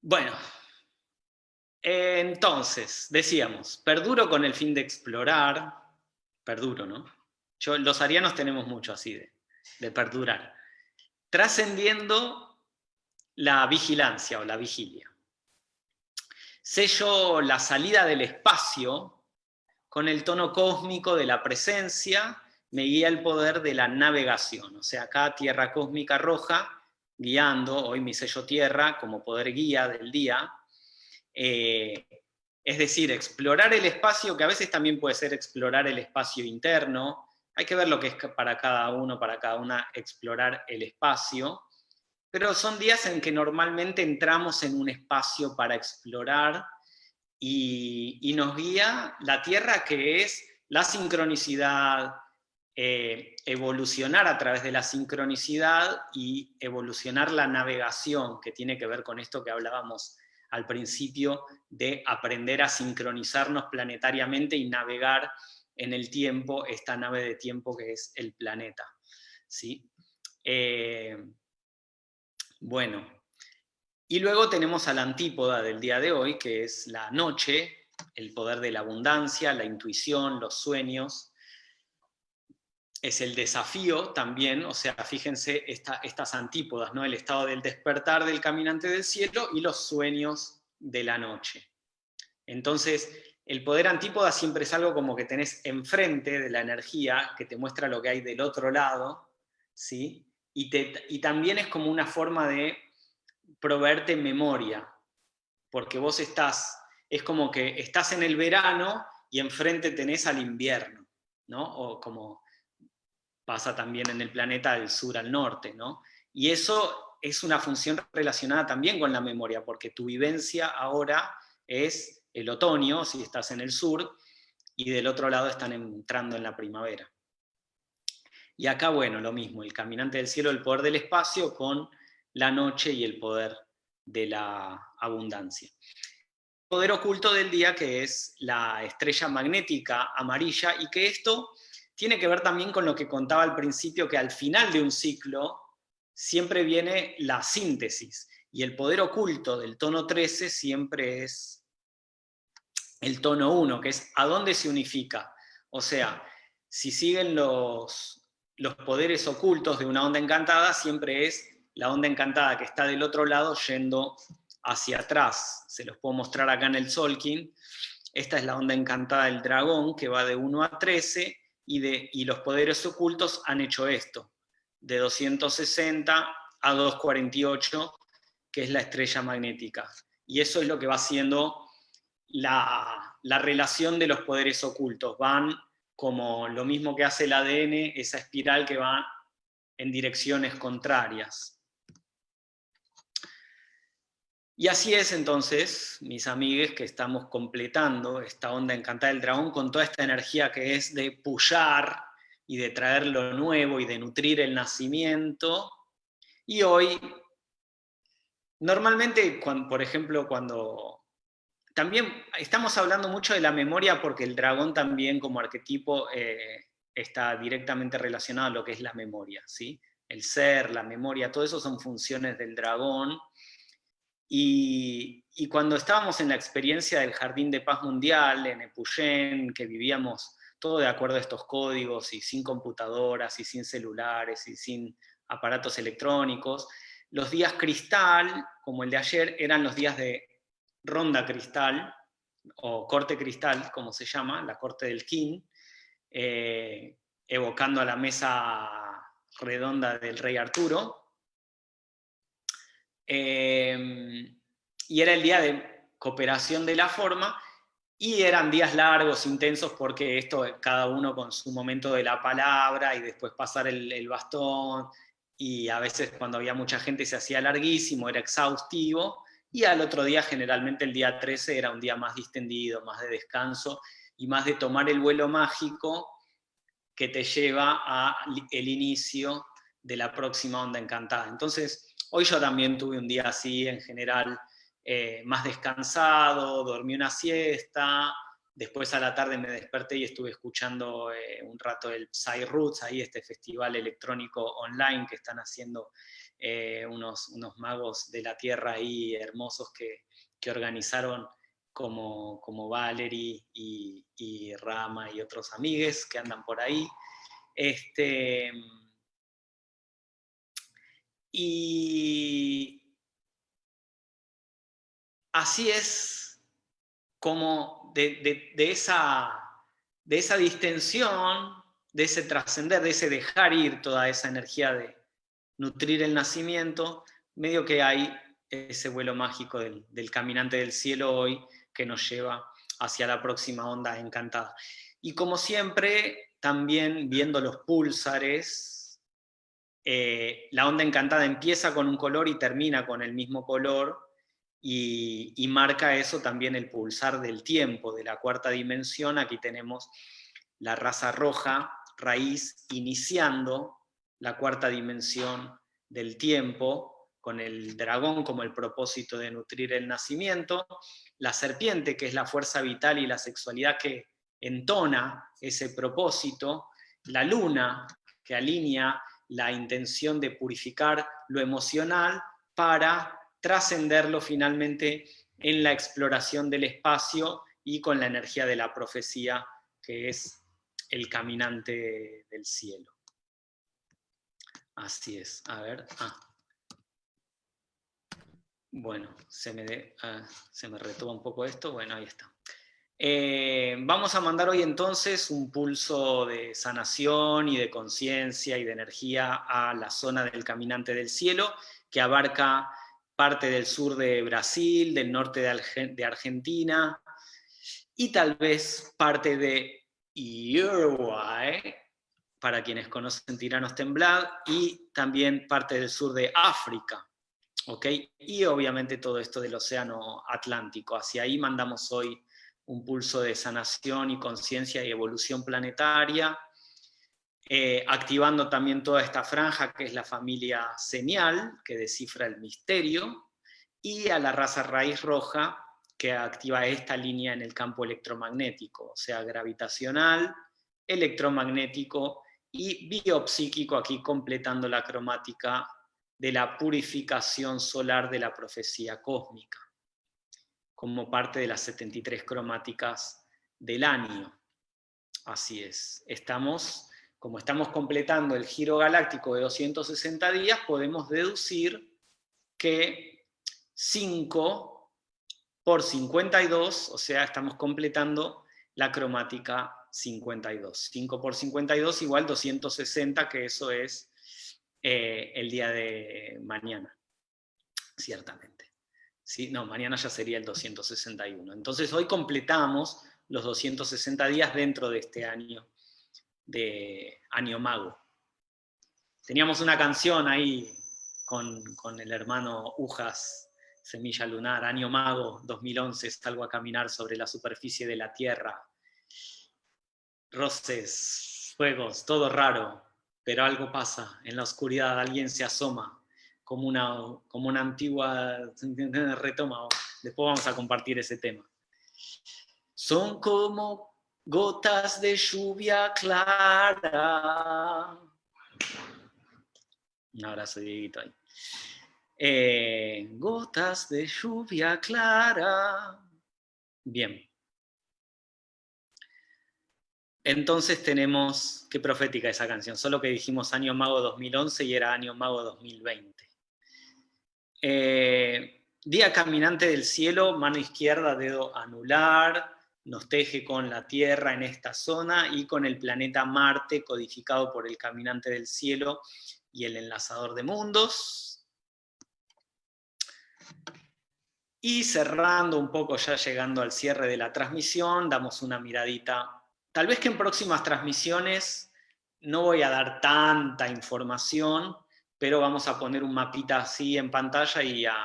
Bueno, entonces, decíamos, perduro con el fin de explorar, perduro, ¿no? Yo, los arianos tenemos mucho así de, de perdurar. Trascendiendo la vigilancia o la vigilia sello la salida del espacio con el tono cósmico de la presencia, me guía el poder de la navegación. O sea, acá Tierra Cósmica Roja, guiando, hoy mi sello Tierra como poder guía del día. Eh, es decir, explorar el espacio, que a veces también puede ser explorar el espacio interno, hay que ver lo que es para cada uno, para cada una, explorar el espacio pero son días en que normalmente entramos en un espacio para explorar y, nos guía la Tierra que es la sincronicidad, eh, evolucionar a través de la sincronicidad y evolucionar la navegación, que tiene que ver con esto que hablábamos al principio, de aprender a sincronizarnos planetariamente y navegar en el tiempo, esta nave de tiempo que es el planeta. ¿sí? Eh, bueno, y luego tenemos a la antípoda del día de hoy, que es la noche, el poder de la abundancia, la intuición, los sueños. Es el desafío también, o sea, fíjense estas antípodas, ¿no? El estado del despertar del caminante del cielo y los sueños de la noche. Entonces, el poder antípoda siempre es algo como que tenés enfrente de la energía, que te muestra lo que hay del otro lado, ¿sí? Y, también es como una forma de proveerte memoria, porque vos estás, es como que estás en el verano y enfrente tenés al invierno, ¿no? O como pasa también en el planeta del sur al norte, ¿no? Y eso es una función relacionada también con la memoria, porque tu vivencia ahora es el otoño, si estás en el sur, y del otro lado están entrando en la primavera. Y acá, bueno, lo mismo, el caminante del cielo, el poder del espacio con la noche y el poder de la abundancia. Poder oculto del día que es la estrella magnética amarilla y que esto tiene que ver también con lo que contaba al principio, que al final de un ciclo siempre viene la síntesis y el poder oculto del tono 13 siempre es el tono 1, que es a dónde se unifica. O sea, si siguen los, los poderes ocultos de una onda encantada, siempre es la onda encantada que está del otro lado yendo hacia atrás. Se los puedo mostrar acá en el Solkin. Esta es la onda encantada del dragón, que va de 1 a 13, y, de, y los poderes ocultos han hecho esto, de 260 a 248, que es la estrella magnética. Y eso es lo que va haciendo la, la relación de los poderes ocultos. Van como lo mismo que hace el ADN, esa espiral que va en direcciones contrarias. Y así es entonces, mis amigues, que estamos completando esta onda encantada del dragón con toda esta energía que es de pullar y de traer lo nuevo y de nutrir el nacimiento. Y hoy, normalmente, por ejemplo, cuando... También estamos hablando mucho de la memoria porque el dragón también como arquetipo eh, está directamente relacionado a lo que es la memoria, ¿sí? El ser, la memoria, todo eso son funciones del dragón y, cuando estábamos en la experiencia del Jardín de Paz Mundial, en Epuyén, que vivíamos todo de acuerdo a estos códigos y sin computadoras y sin celulares y sin aparatos electrónicos, los días cristal, como el de ayer, eran los días de ronda cristal, o corte cristal, como se llama, la corte del King, eh, evocando a la mesa redonda del rey Arturo, Em, y era el día de cooperación de la forma, y eran días largos, intensos, porque esto, cada uno con su momento de la palabra, y después pasar el, bastón, y a veces cuando había mucha gente se hacía larguísimo, era exhaustivo, y al otro día, generalmente el día 13, era un día más distendido, más de descanso, y más de tomar el vuelo mágico que te lleva al inicio de la próxima onda encantada. Entonces, Hoy yo también tuve un día así, en general, eh, más descansado, dormí una siesta, después a la tarde me desperté y estuve escuchando eh, un rato el Psy Roots, ahí este festival electrónico online que están haciendo eh, unos, unos magos de la tierra ahí hermosos que, organizaron como, como Valerie y, y, Rama y otros amigues que andan por ahí. Este, y así es como de, esa, de esa distensión, de ese trascender, de ese dejar ir toda esa energía de nutrir el nacimiento, medio que hay ese vuelo mágico del, del, caminante del cielo hoy que nos lleva hacia la próxima onda encantada. Y como siempre, también viendo los púlsares, eh, la onda encantada empieza con un color y termina con el mismo color, y, marca eso también el pulsar del tiempo, de la cuarta dimensión. Aquí tenemos la raza roja, raíz, iniciando la cuarta dimensión del tiempo, con el dragón como el propósito de nutrir el nacimiento, la serpiente, que es la fuerza vital y la sexualidad que entona ese propósito, la luna, que alinea la intención de purificar lo emocional para trascenderlo finalmente en la exploración del espacio y con la energía de la profecía, que es el caminante del cielo. Así es. A ver. Ah. Bueno, se me, ah, se me retoma un poco esto. Bueno, ahí está. Eh, vamos a mandar hoy entonces un pulso de sanación y de conciencia y de energía a la zona del Caminante del Cielo, que abarca parte del sur de Brasil, del norte de, Argentina, y tal vez parte de Uruguay, para quienes conocen Tiranos Temblad, y también parte del sur de África. ¿ok? Y obviamente todo esto del Océano Atlántico. Hacia ahí mandamos hoy un pulso de sanación y conciencia y evolución planetaria, eh, activando también toda esta franja que es la familia señal, que descifra el misterio, y a la raza raíz roja, que activa esta línea en el campo electromagnético, o sea, gravitacional, electromagnético y biopsíquico, aquí completando la cromática de la purificación solar de la profecía cósmica como parte de las 73 cromáticas del año. Así es, estamos, como estamos completando el giro galáctico de 260 días, podemos deducir que 5 por 52, o sea, estamos completando la cromática 52. 5 por 52 igual 260, que eso es eh, el día de mañana, ciertamente. ¿sí? No, mañana ya sería el 261. Entonces hoy completamos los 260 días dentro de este año de Año Mago. Teníamos una canción ahí con, el hermano Ujas, Semilla Lunar, Año Mago 2011, salgo a caminar sobre la superficie de la tierra. Roces, fuegos, todo raro, pero algo pasa, en la oscuridad alguien se asoma, como una, como una antigua retoma. Después vamos a compartir ese tema. Son como gotas de lluvia clara. Un abrazo, Dieguito ahí. Eh, gotas de lluvia clara. Bien. Entonces tenemos, qué profética esa canción, solo que dijimos Año Mago 2011 y era Año Mago 2020. Eh, día caminante del cielo, mano izquierda, dedo anular, nos teje con la Tierra en esta zona y con el planeta Marte codificado por el caminante del cielo y el enlazador de mundos. Y cerrando un poco, ya llegando al cierre de la transmisión, damos una miradita. Tal vez que en próximas transmisiones no voy a dar tanta información, pero vamos a poner un mapita así en pantalla y a,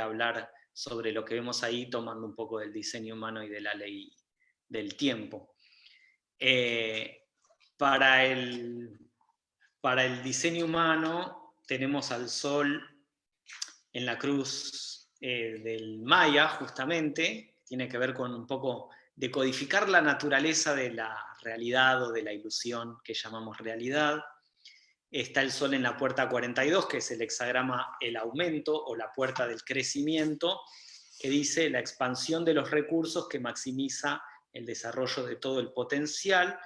hablar sobre lo que vemos ahí, tomando un poco del diseño humano y de la ley del tiempo. Eh, para, el, para el diseño humano tenemos al Sol en la cruz eh, del Maya, justamente, tiene que ver con un poco de codificar la naturaleza de la realidad o de la ilusión que llamamos realidad, está el Sol en la puerta 42, que es el hexagrama el aumento o la puerta del crecimiento, que dice la expansión de los recursos que maximiza el desarrollo de todo el potencial,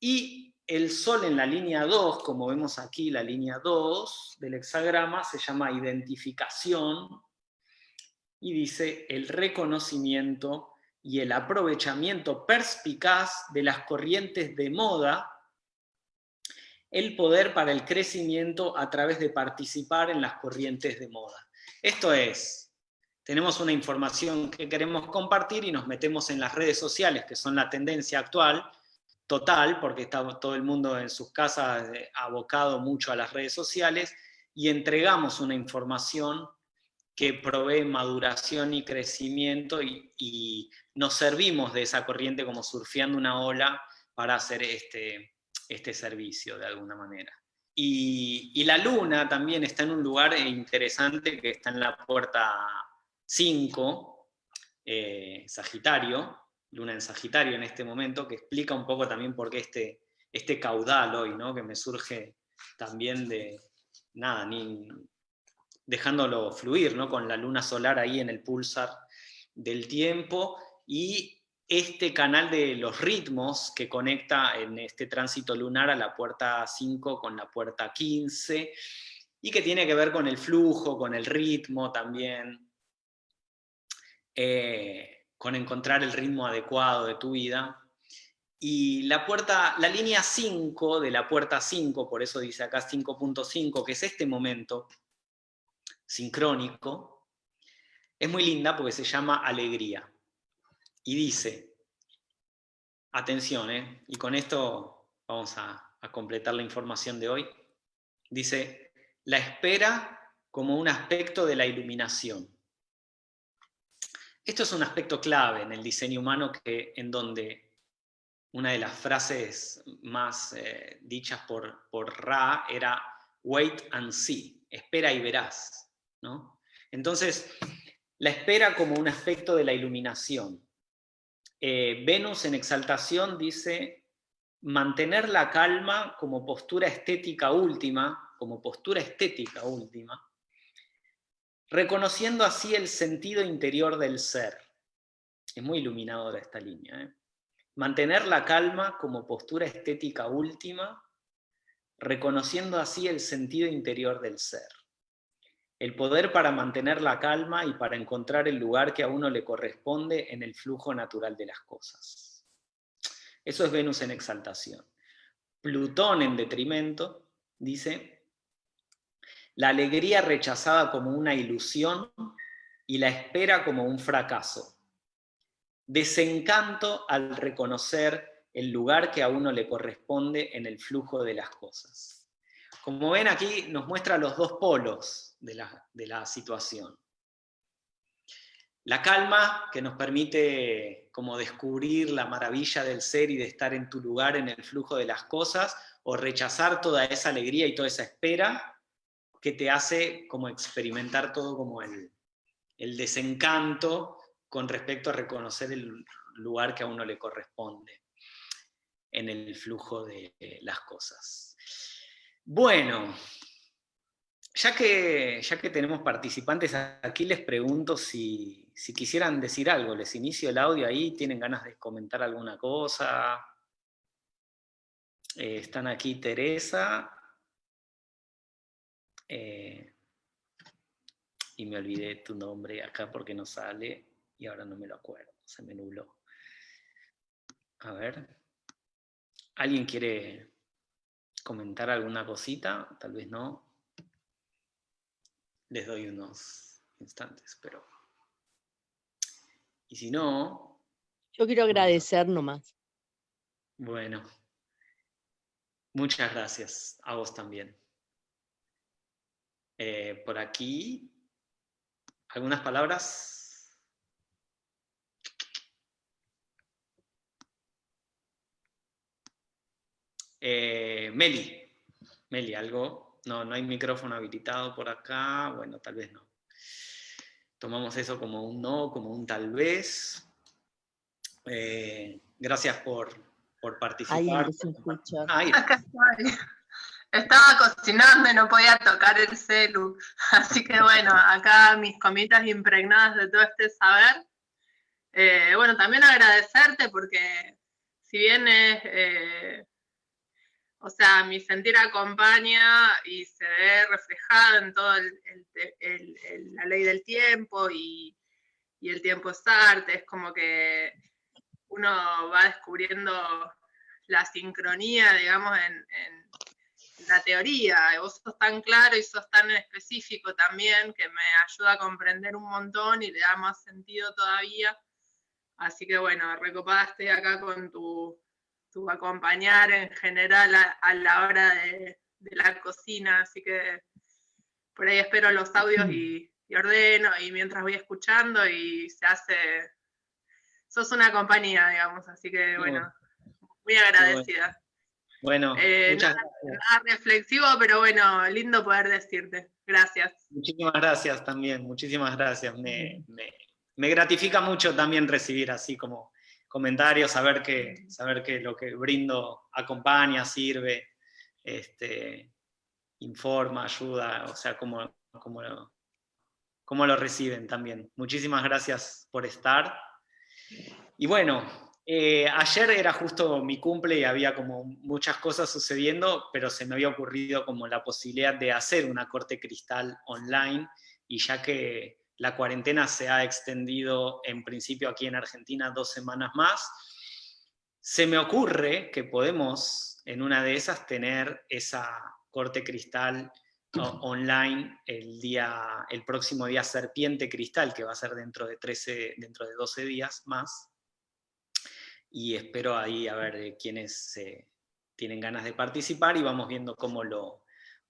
y el Sol en la línea 2, como vemos aquí, la línea 2 del hexagrama, se llama identificación, y dice el reconocimiento y el aprovechamiento perspicaz de las corrientes de moda el poder para el crecimiento a través de participar en las corrientes de moda. Esto es, tenemos una información que queremos compartir y nos metemos en las redes sociales, que son la tendencia actual, total, porque está todo el mundo en sus casas eh, abocado mucho a las redes sociales, y entregamos una información que provee maduración y crecimiento y, nos servimos de esa corriente como surfeando una ola para hacer este, este servicio de alguna manera. Y, la luna también está en un lugar interesante que está en la puerta 5, eh, Sagitario, luna en Sagitario en este momento, que explica un poco también por qué este, este caudal hoy, ¿no? que me surge también de, nada, ni dejándolo fluir, ¿no? con la luna solar ahí en el pulsar del tiempo, y este canal de los ritmos que conecta en este tránsito lunar a la puerta 5 con la puerta 15, y que tiene que ver con el flujo, con el ritmo también, eh, con encontrar el ritmo adecuado de tu vida. Y la, puerta, la línea 5 de la puerta 5, por eso dice acá 5.5, que es este momento sincrónico, es muy linda porque se llama alegría. Y dice, atención, ¿eh? y con esto vamos a, completar la información de hoy, dice, la espera como un aspecto de la iluminación. Esto es un aspecto clave en el diseño humano que, en donde una de las frases más eh, dichas por, por Ra era wait and see, espera y verás. Entonces, la espera como un aspecto de la iluminación. Eh, Venus en exaltación dice mantener la calma como postura estética última, como postura estética última, reconociendo así el sentido interior del ser. Es muy iluminadora esta línea. ¿eh? Mantener la calma como postura estética última, reconociendo así el sentido interior del ser. El poder para mantener la calma y para encontrar el lugar que a uno le corresponde en el flujo natural de las cosas. Eso es Venus en exaltación. Plutón en detrimento dice, la alegría rechazada como una ilusión y la espera como un fracaso. Desencanto al reconocer el lugar que a uno le corresponde en el flujo de las cosas. Como ven aquí nos muestra los dos polos de la, situación. La calma que nos permite como descubrir la maravilla del ser y de estar en tu lugar en el flujo de las cosas, o rechazar toda esa alegría y toda esa espera que te hace como experimentar todo como el desencanto con respecto a reconocer el lugar que a uno le corresponde en el flujo de las cosas. Bueno, ya que, ya que tenemos participantes aquí, les pregunto si, quisieran decir algo. Les inicio el audio ahí, ¿tienen ganas de comentar alguna cosa? Eh, están aquí Teresa. Eh, y me olvidé tu nombre acá porque no sale y ahora no me lo acuerdo, se me nubló. A ver. ¿Alguien quiere comentar alguna cosita? Tal vez no les doy unos instantes, pero... Y si no... Yo quiero agradecer nomás. Bueno, muchas gracias a vos también. Eh, por aquí, ¿algunas palabras? Eh, Meli, Meli, ¿algo? No, no hay micrófono habilitado por acá. Bueno, tal vez no. Tomamos eso como un no, como un tal vez. Eh, gracias por, participar. Ahí Acá estoy. Estaba cocinando y no podía tocar el celu. Así que bueno, acá mis comitas impregnadas de todo este saber. Eh, bueno, también agradecerte porque si bien es eh, o sea, mi sentir acompaña y se ve reflejado en toda la ley del tiempo y, el tiempo es arte, es como que uno va descubriendo la sincronía, digamos, en, la teoría. Vos sos tan claro y sos tan específico también que me ayuda a comprender un montón y le da más sentido todavía. Así que bueno, recopaste acá con tu tu acompañar en general a, la hora de, la cocina, así que por ahí espero los audios y, ordeno y mientras voy escuchando y se hace, sos una compañía, digamos, así que bueno, muy agradecida. Bueno, eh, muchas nada, reflexivo, pero bueno, lindo poder decirte. Gracias. Muchísimas gracias también, muchísimas gracias. me, me gratifica mucho también recibir así como comentarios, saber que, saber que lo que brindo acompaña, sirve, este, informa, ayuda, o sea, como, como, lo, lo reciben también. Muchísimas gracias por estar. Y bueno, eh, ayer era justo mi cumple y había como muchas cosas sucediendo, pero se me había ocurrido como la posibilidad de hacer una corte cristal online, y ya que la cuarentena se ha extendido en principio aquí en Argentina dos semanas más. Se me ocurre que podemos en una de esas tener esa corte cristal online el, día, el próximo día Serpiente Cristal, que va a ser dentro de, 13, dentro de 12 días más. Y espero ahí a ver quiénes tienen ganas de participar y vamos viendo cómo lo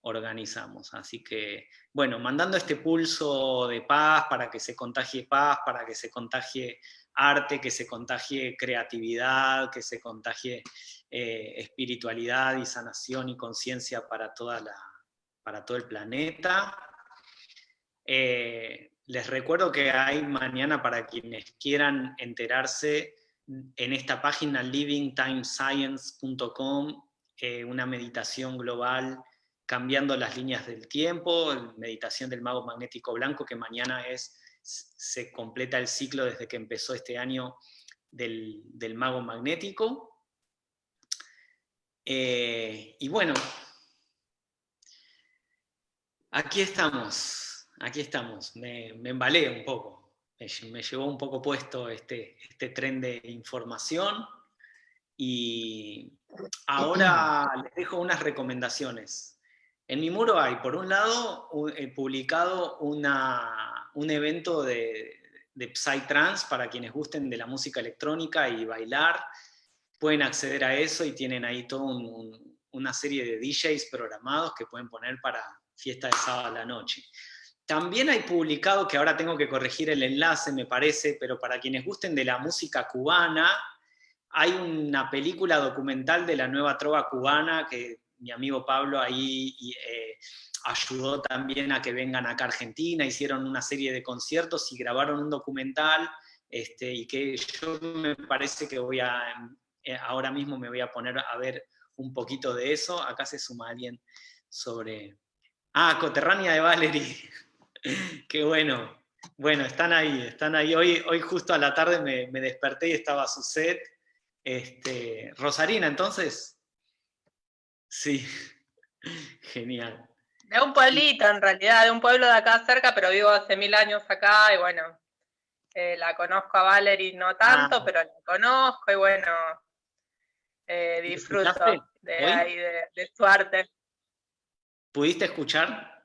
organizamos. Así que, bueno, mandando este pulso de paz para que se contagie paz, para que se contagie arte, que se contagie creatividad, que se contagie eh, espiritualidad y sanación y conciencia para toda la, para todo el planeta. Eh, les recuerdo que hay mañana para quienes quieran enterarse en esta página livingtimescience.com eh, una meditación global cambiando las líneas del tiempo, meditación del mago magnético blanco que mañana es, se completa el ciclo desde que empezó este año del, mago magnético. Eh, y bueno, Aquí estamos, aquí estamos. Me, embalé un poco, me, llevó un poco puesto este, este tren de información y ahora les dejo unas recomendaciones. En mi muro hay, por un lado, publicado un evento de, de Psytrance para quienes gusten de la música electrónica y bailar. Pueden acceder a eso y tienen ahí toda una serie de DJs programados que pueden poner para, fiesta de sábado a la noche. También hay publicado, que ahora tengo que corregir el enlace, me parece, pero para quienes gusten de la música cubana, hay una película documental de la nueva trova cubana que mi amigo Pablo ahí eh, ayudó también a que vengan acá a Argentina, hicieron una serie de conciertos y grabaron un documental, este, y que yo me parece que voy a, eh, ahora mismo me voy a poner a ver un poquito de eso. Acá se suma alguien sobre, Ah, Coterránea de Valerie. Qué bueno. Bueno, están ahí, están ahí. Hoy, hoy justo a la tarde me, desperté y estaba su set. Este, Rosarina, entonces. Sí, genial. De un pueblito, en realidad, de un pueblo de acá cerca, pero vivo hace mil años acá y bueno, eh, la conozco a Valerie no tanto, ah. pero la conozco y bueno, eh, disfruto de, ahí, de su arte. ¿Pudiste escuchar?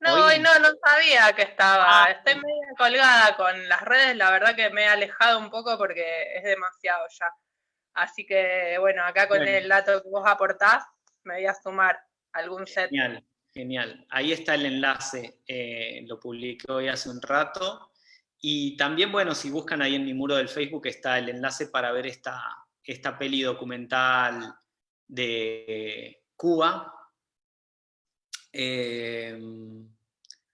No, hoy no, no sabía que estaba. Ah. Estoy medio colgada con las redes, la verdad que me he alejado un poco porque es demasiado ya. Así que, bueno, acá con el dato que vos aportás, me voy a sumar algún set. Genial, genial. Ahí está el enlace, eh, lo publiqué hoy hace un rato. Y también, bueno, si buscan ahí en mi muro del Facebook está el enlace para ver esta, esta peli documental de Cuba, Em,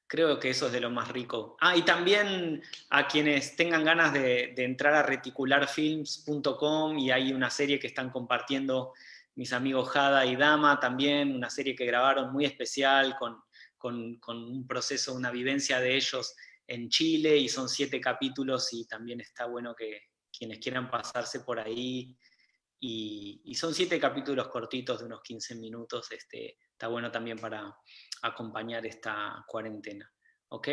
creo que eso es de lo más rico. Ah, y también a quienes tengan ganas de, entrar a reticularfilms.com y hay una serie que están compartiendo mis amigos Jada y Dama también, una serie que grabaron muy especial con, un proceso, una vivencia de ellos en Chile y son siete capítulos y también está bueno que quienes quieran pasarse por ahí y, son siete capítulos cortitos de unos 15 minutos, este, está bueno también para acompañar esta cuarentena. ¿Ok?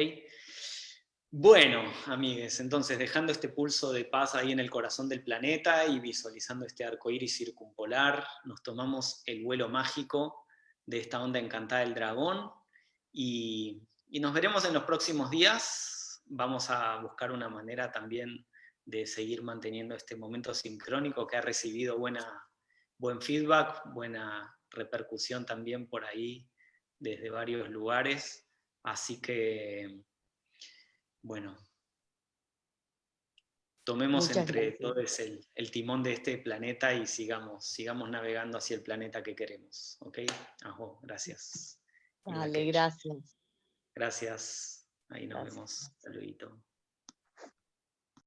Bueno, amigues, entonces dejando este pulso de paz ahí en el corazón del planeta y visualizando este arco iris circumpolar, nos tomamos el vuelo mágico de esta onda encantada del dragón y, y nos veremos en los próximos días. Vamos a buscar una manera también de seguir manteniendo este momento sincrónico que ha recibido buena, buen feedback, buena repercusión también por ahí desde varios lugares. Así que, bueno, tomemos entre todos el, timón de este planeta y sigamos, sigamos navegando hacia el planeta que queremos. ¿Ok? Ajo, gracias. Vale, gracias. Gracias. Ahí nos vemos. Saludito.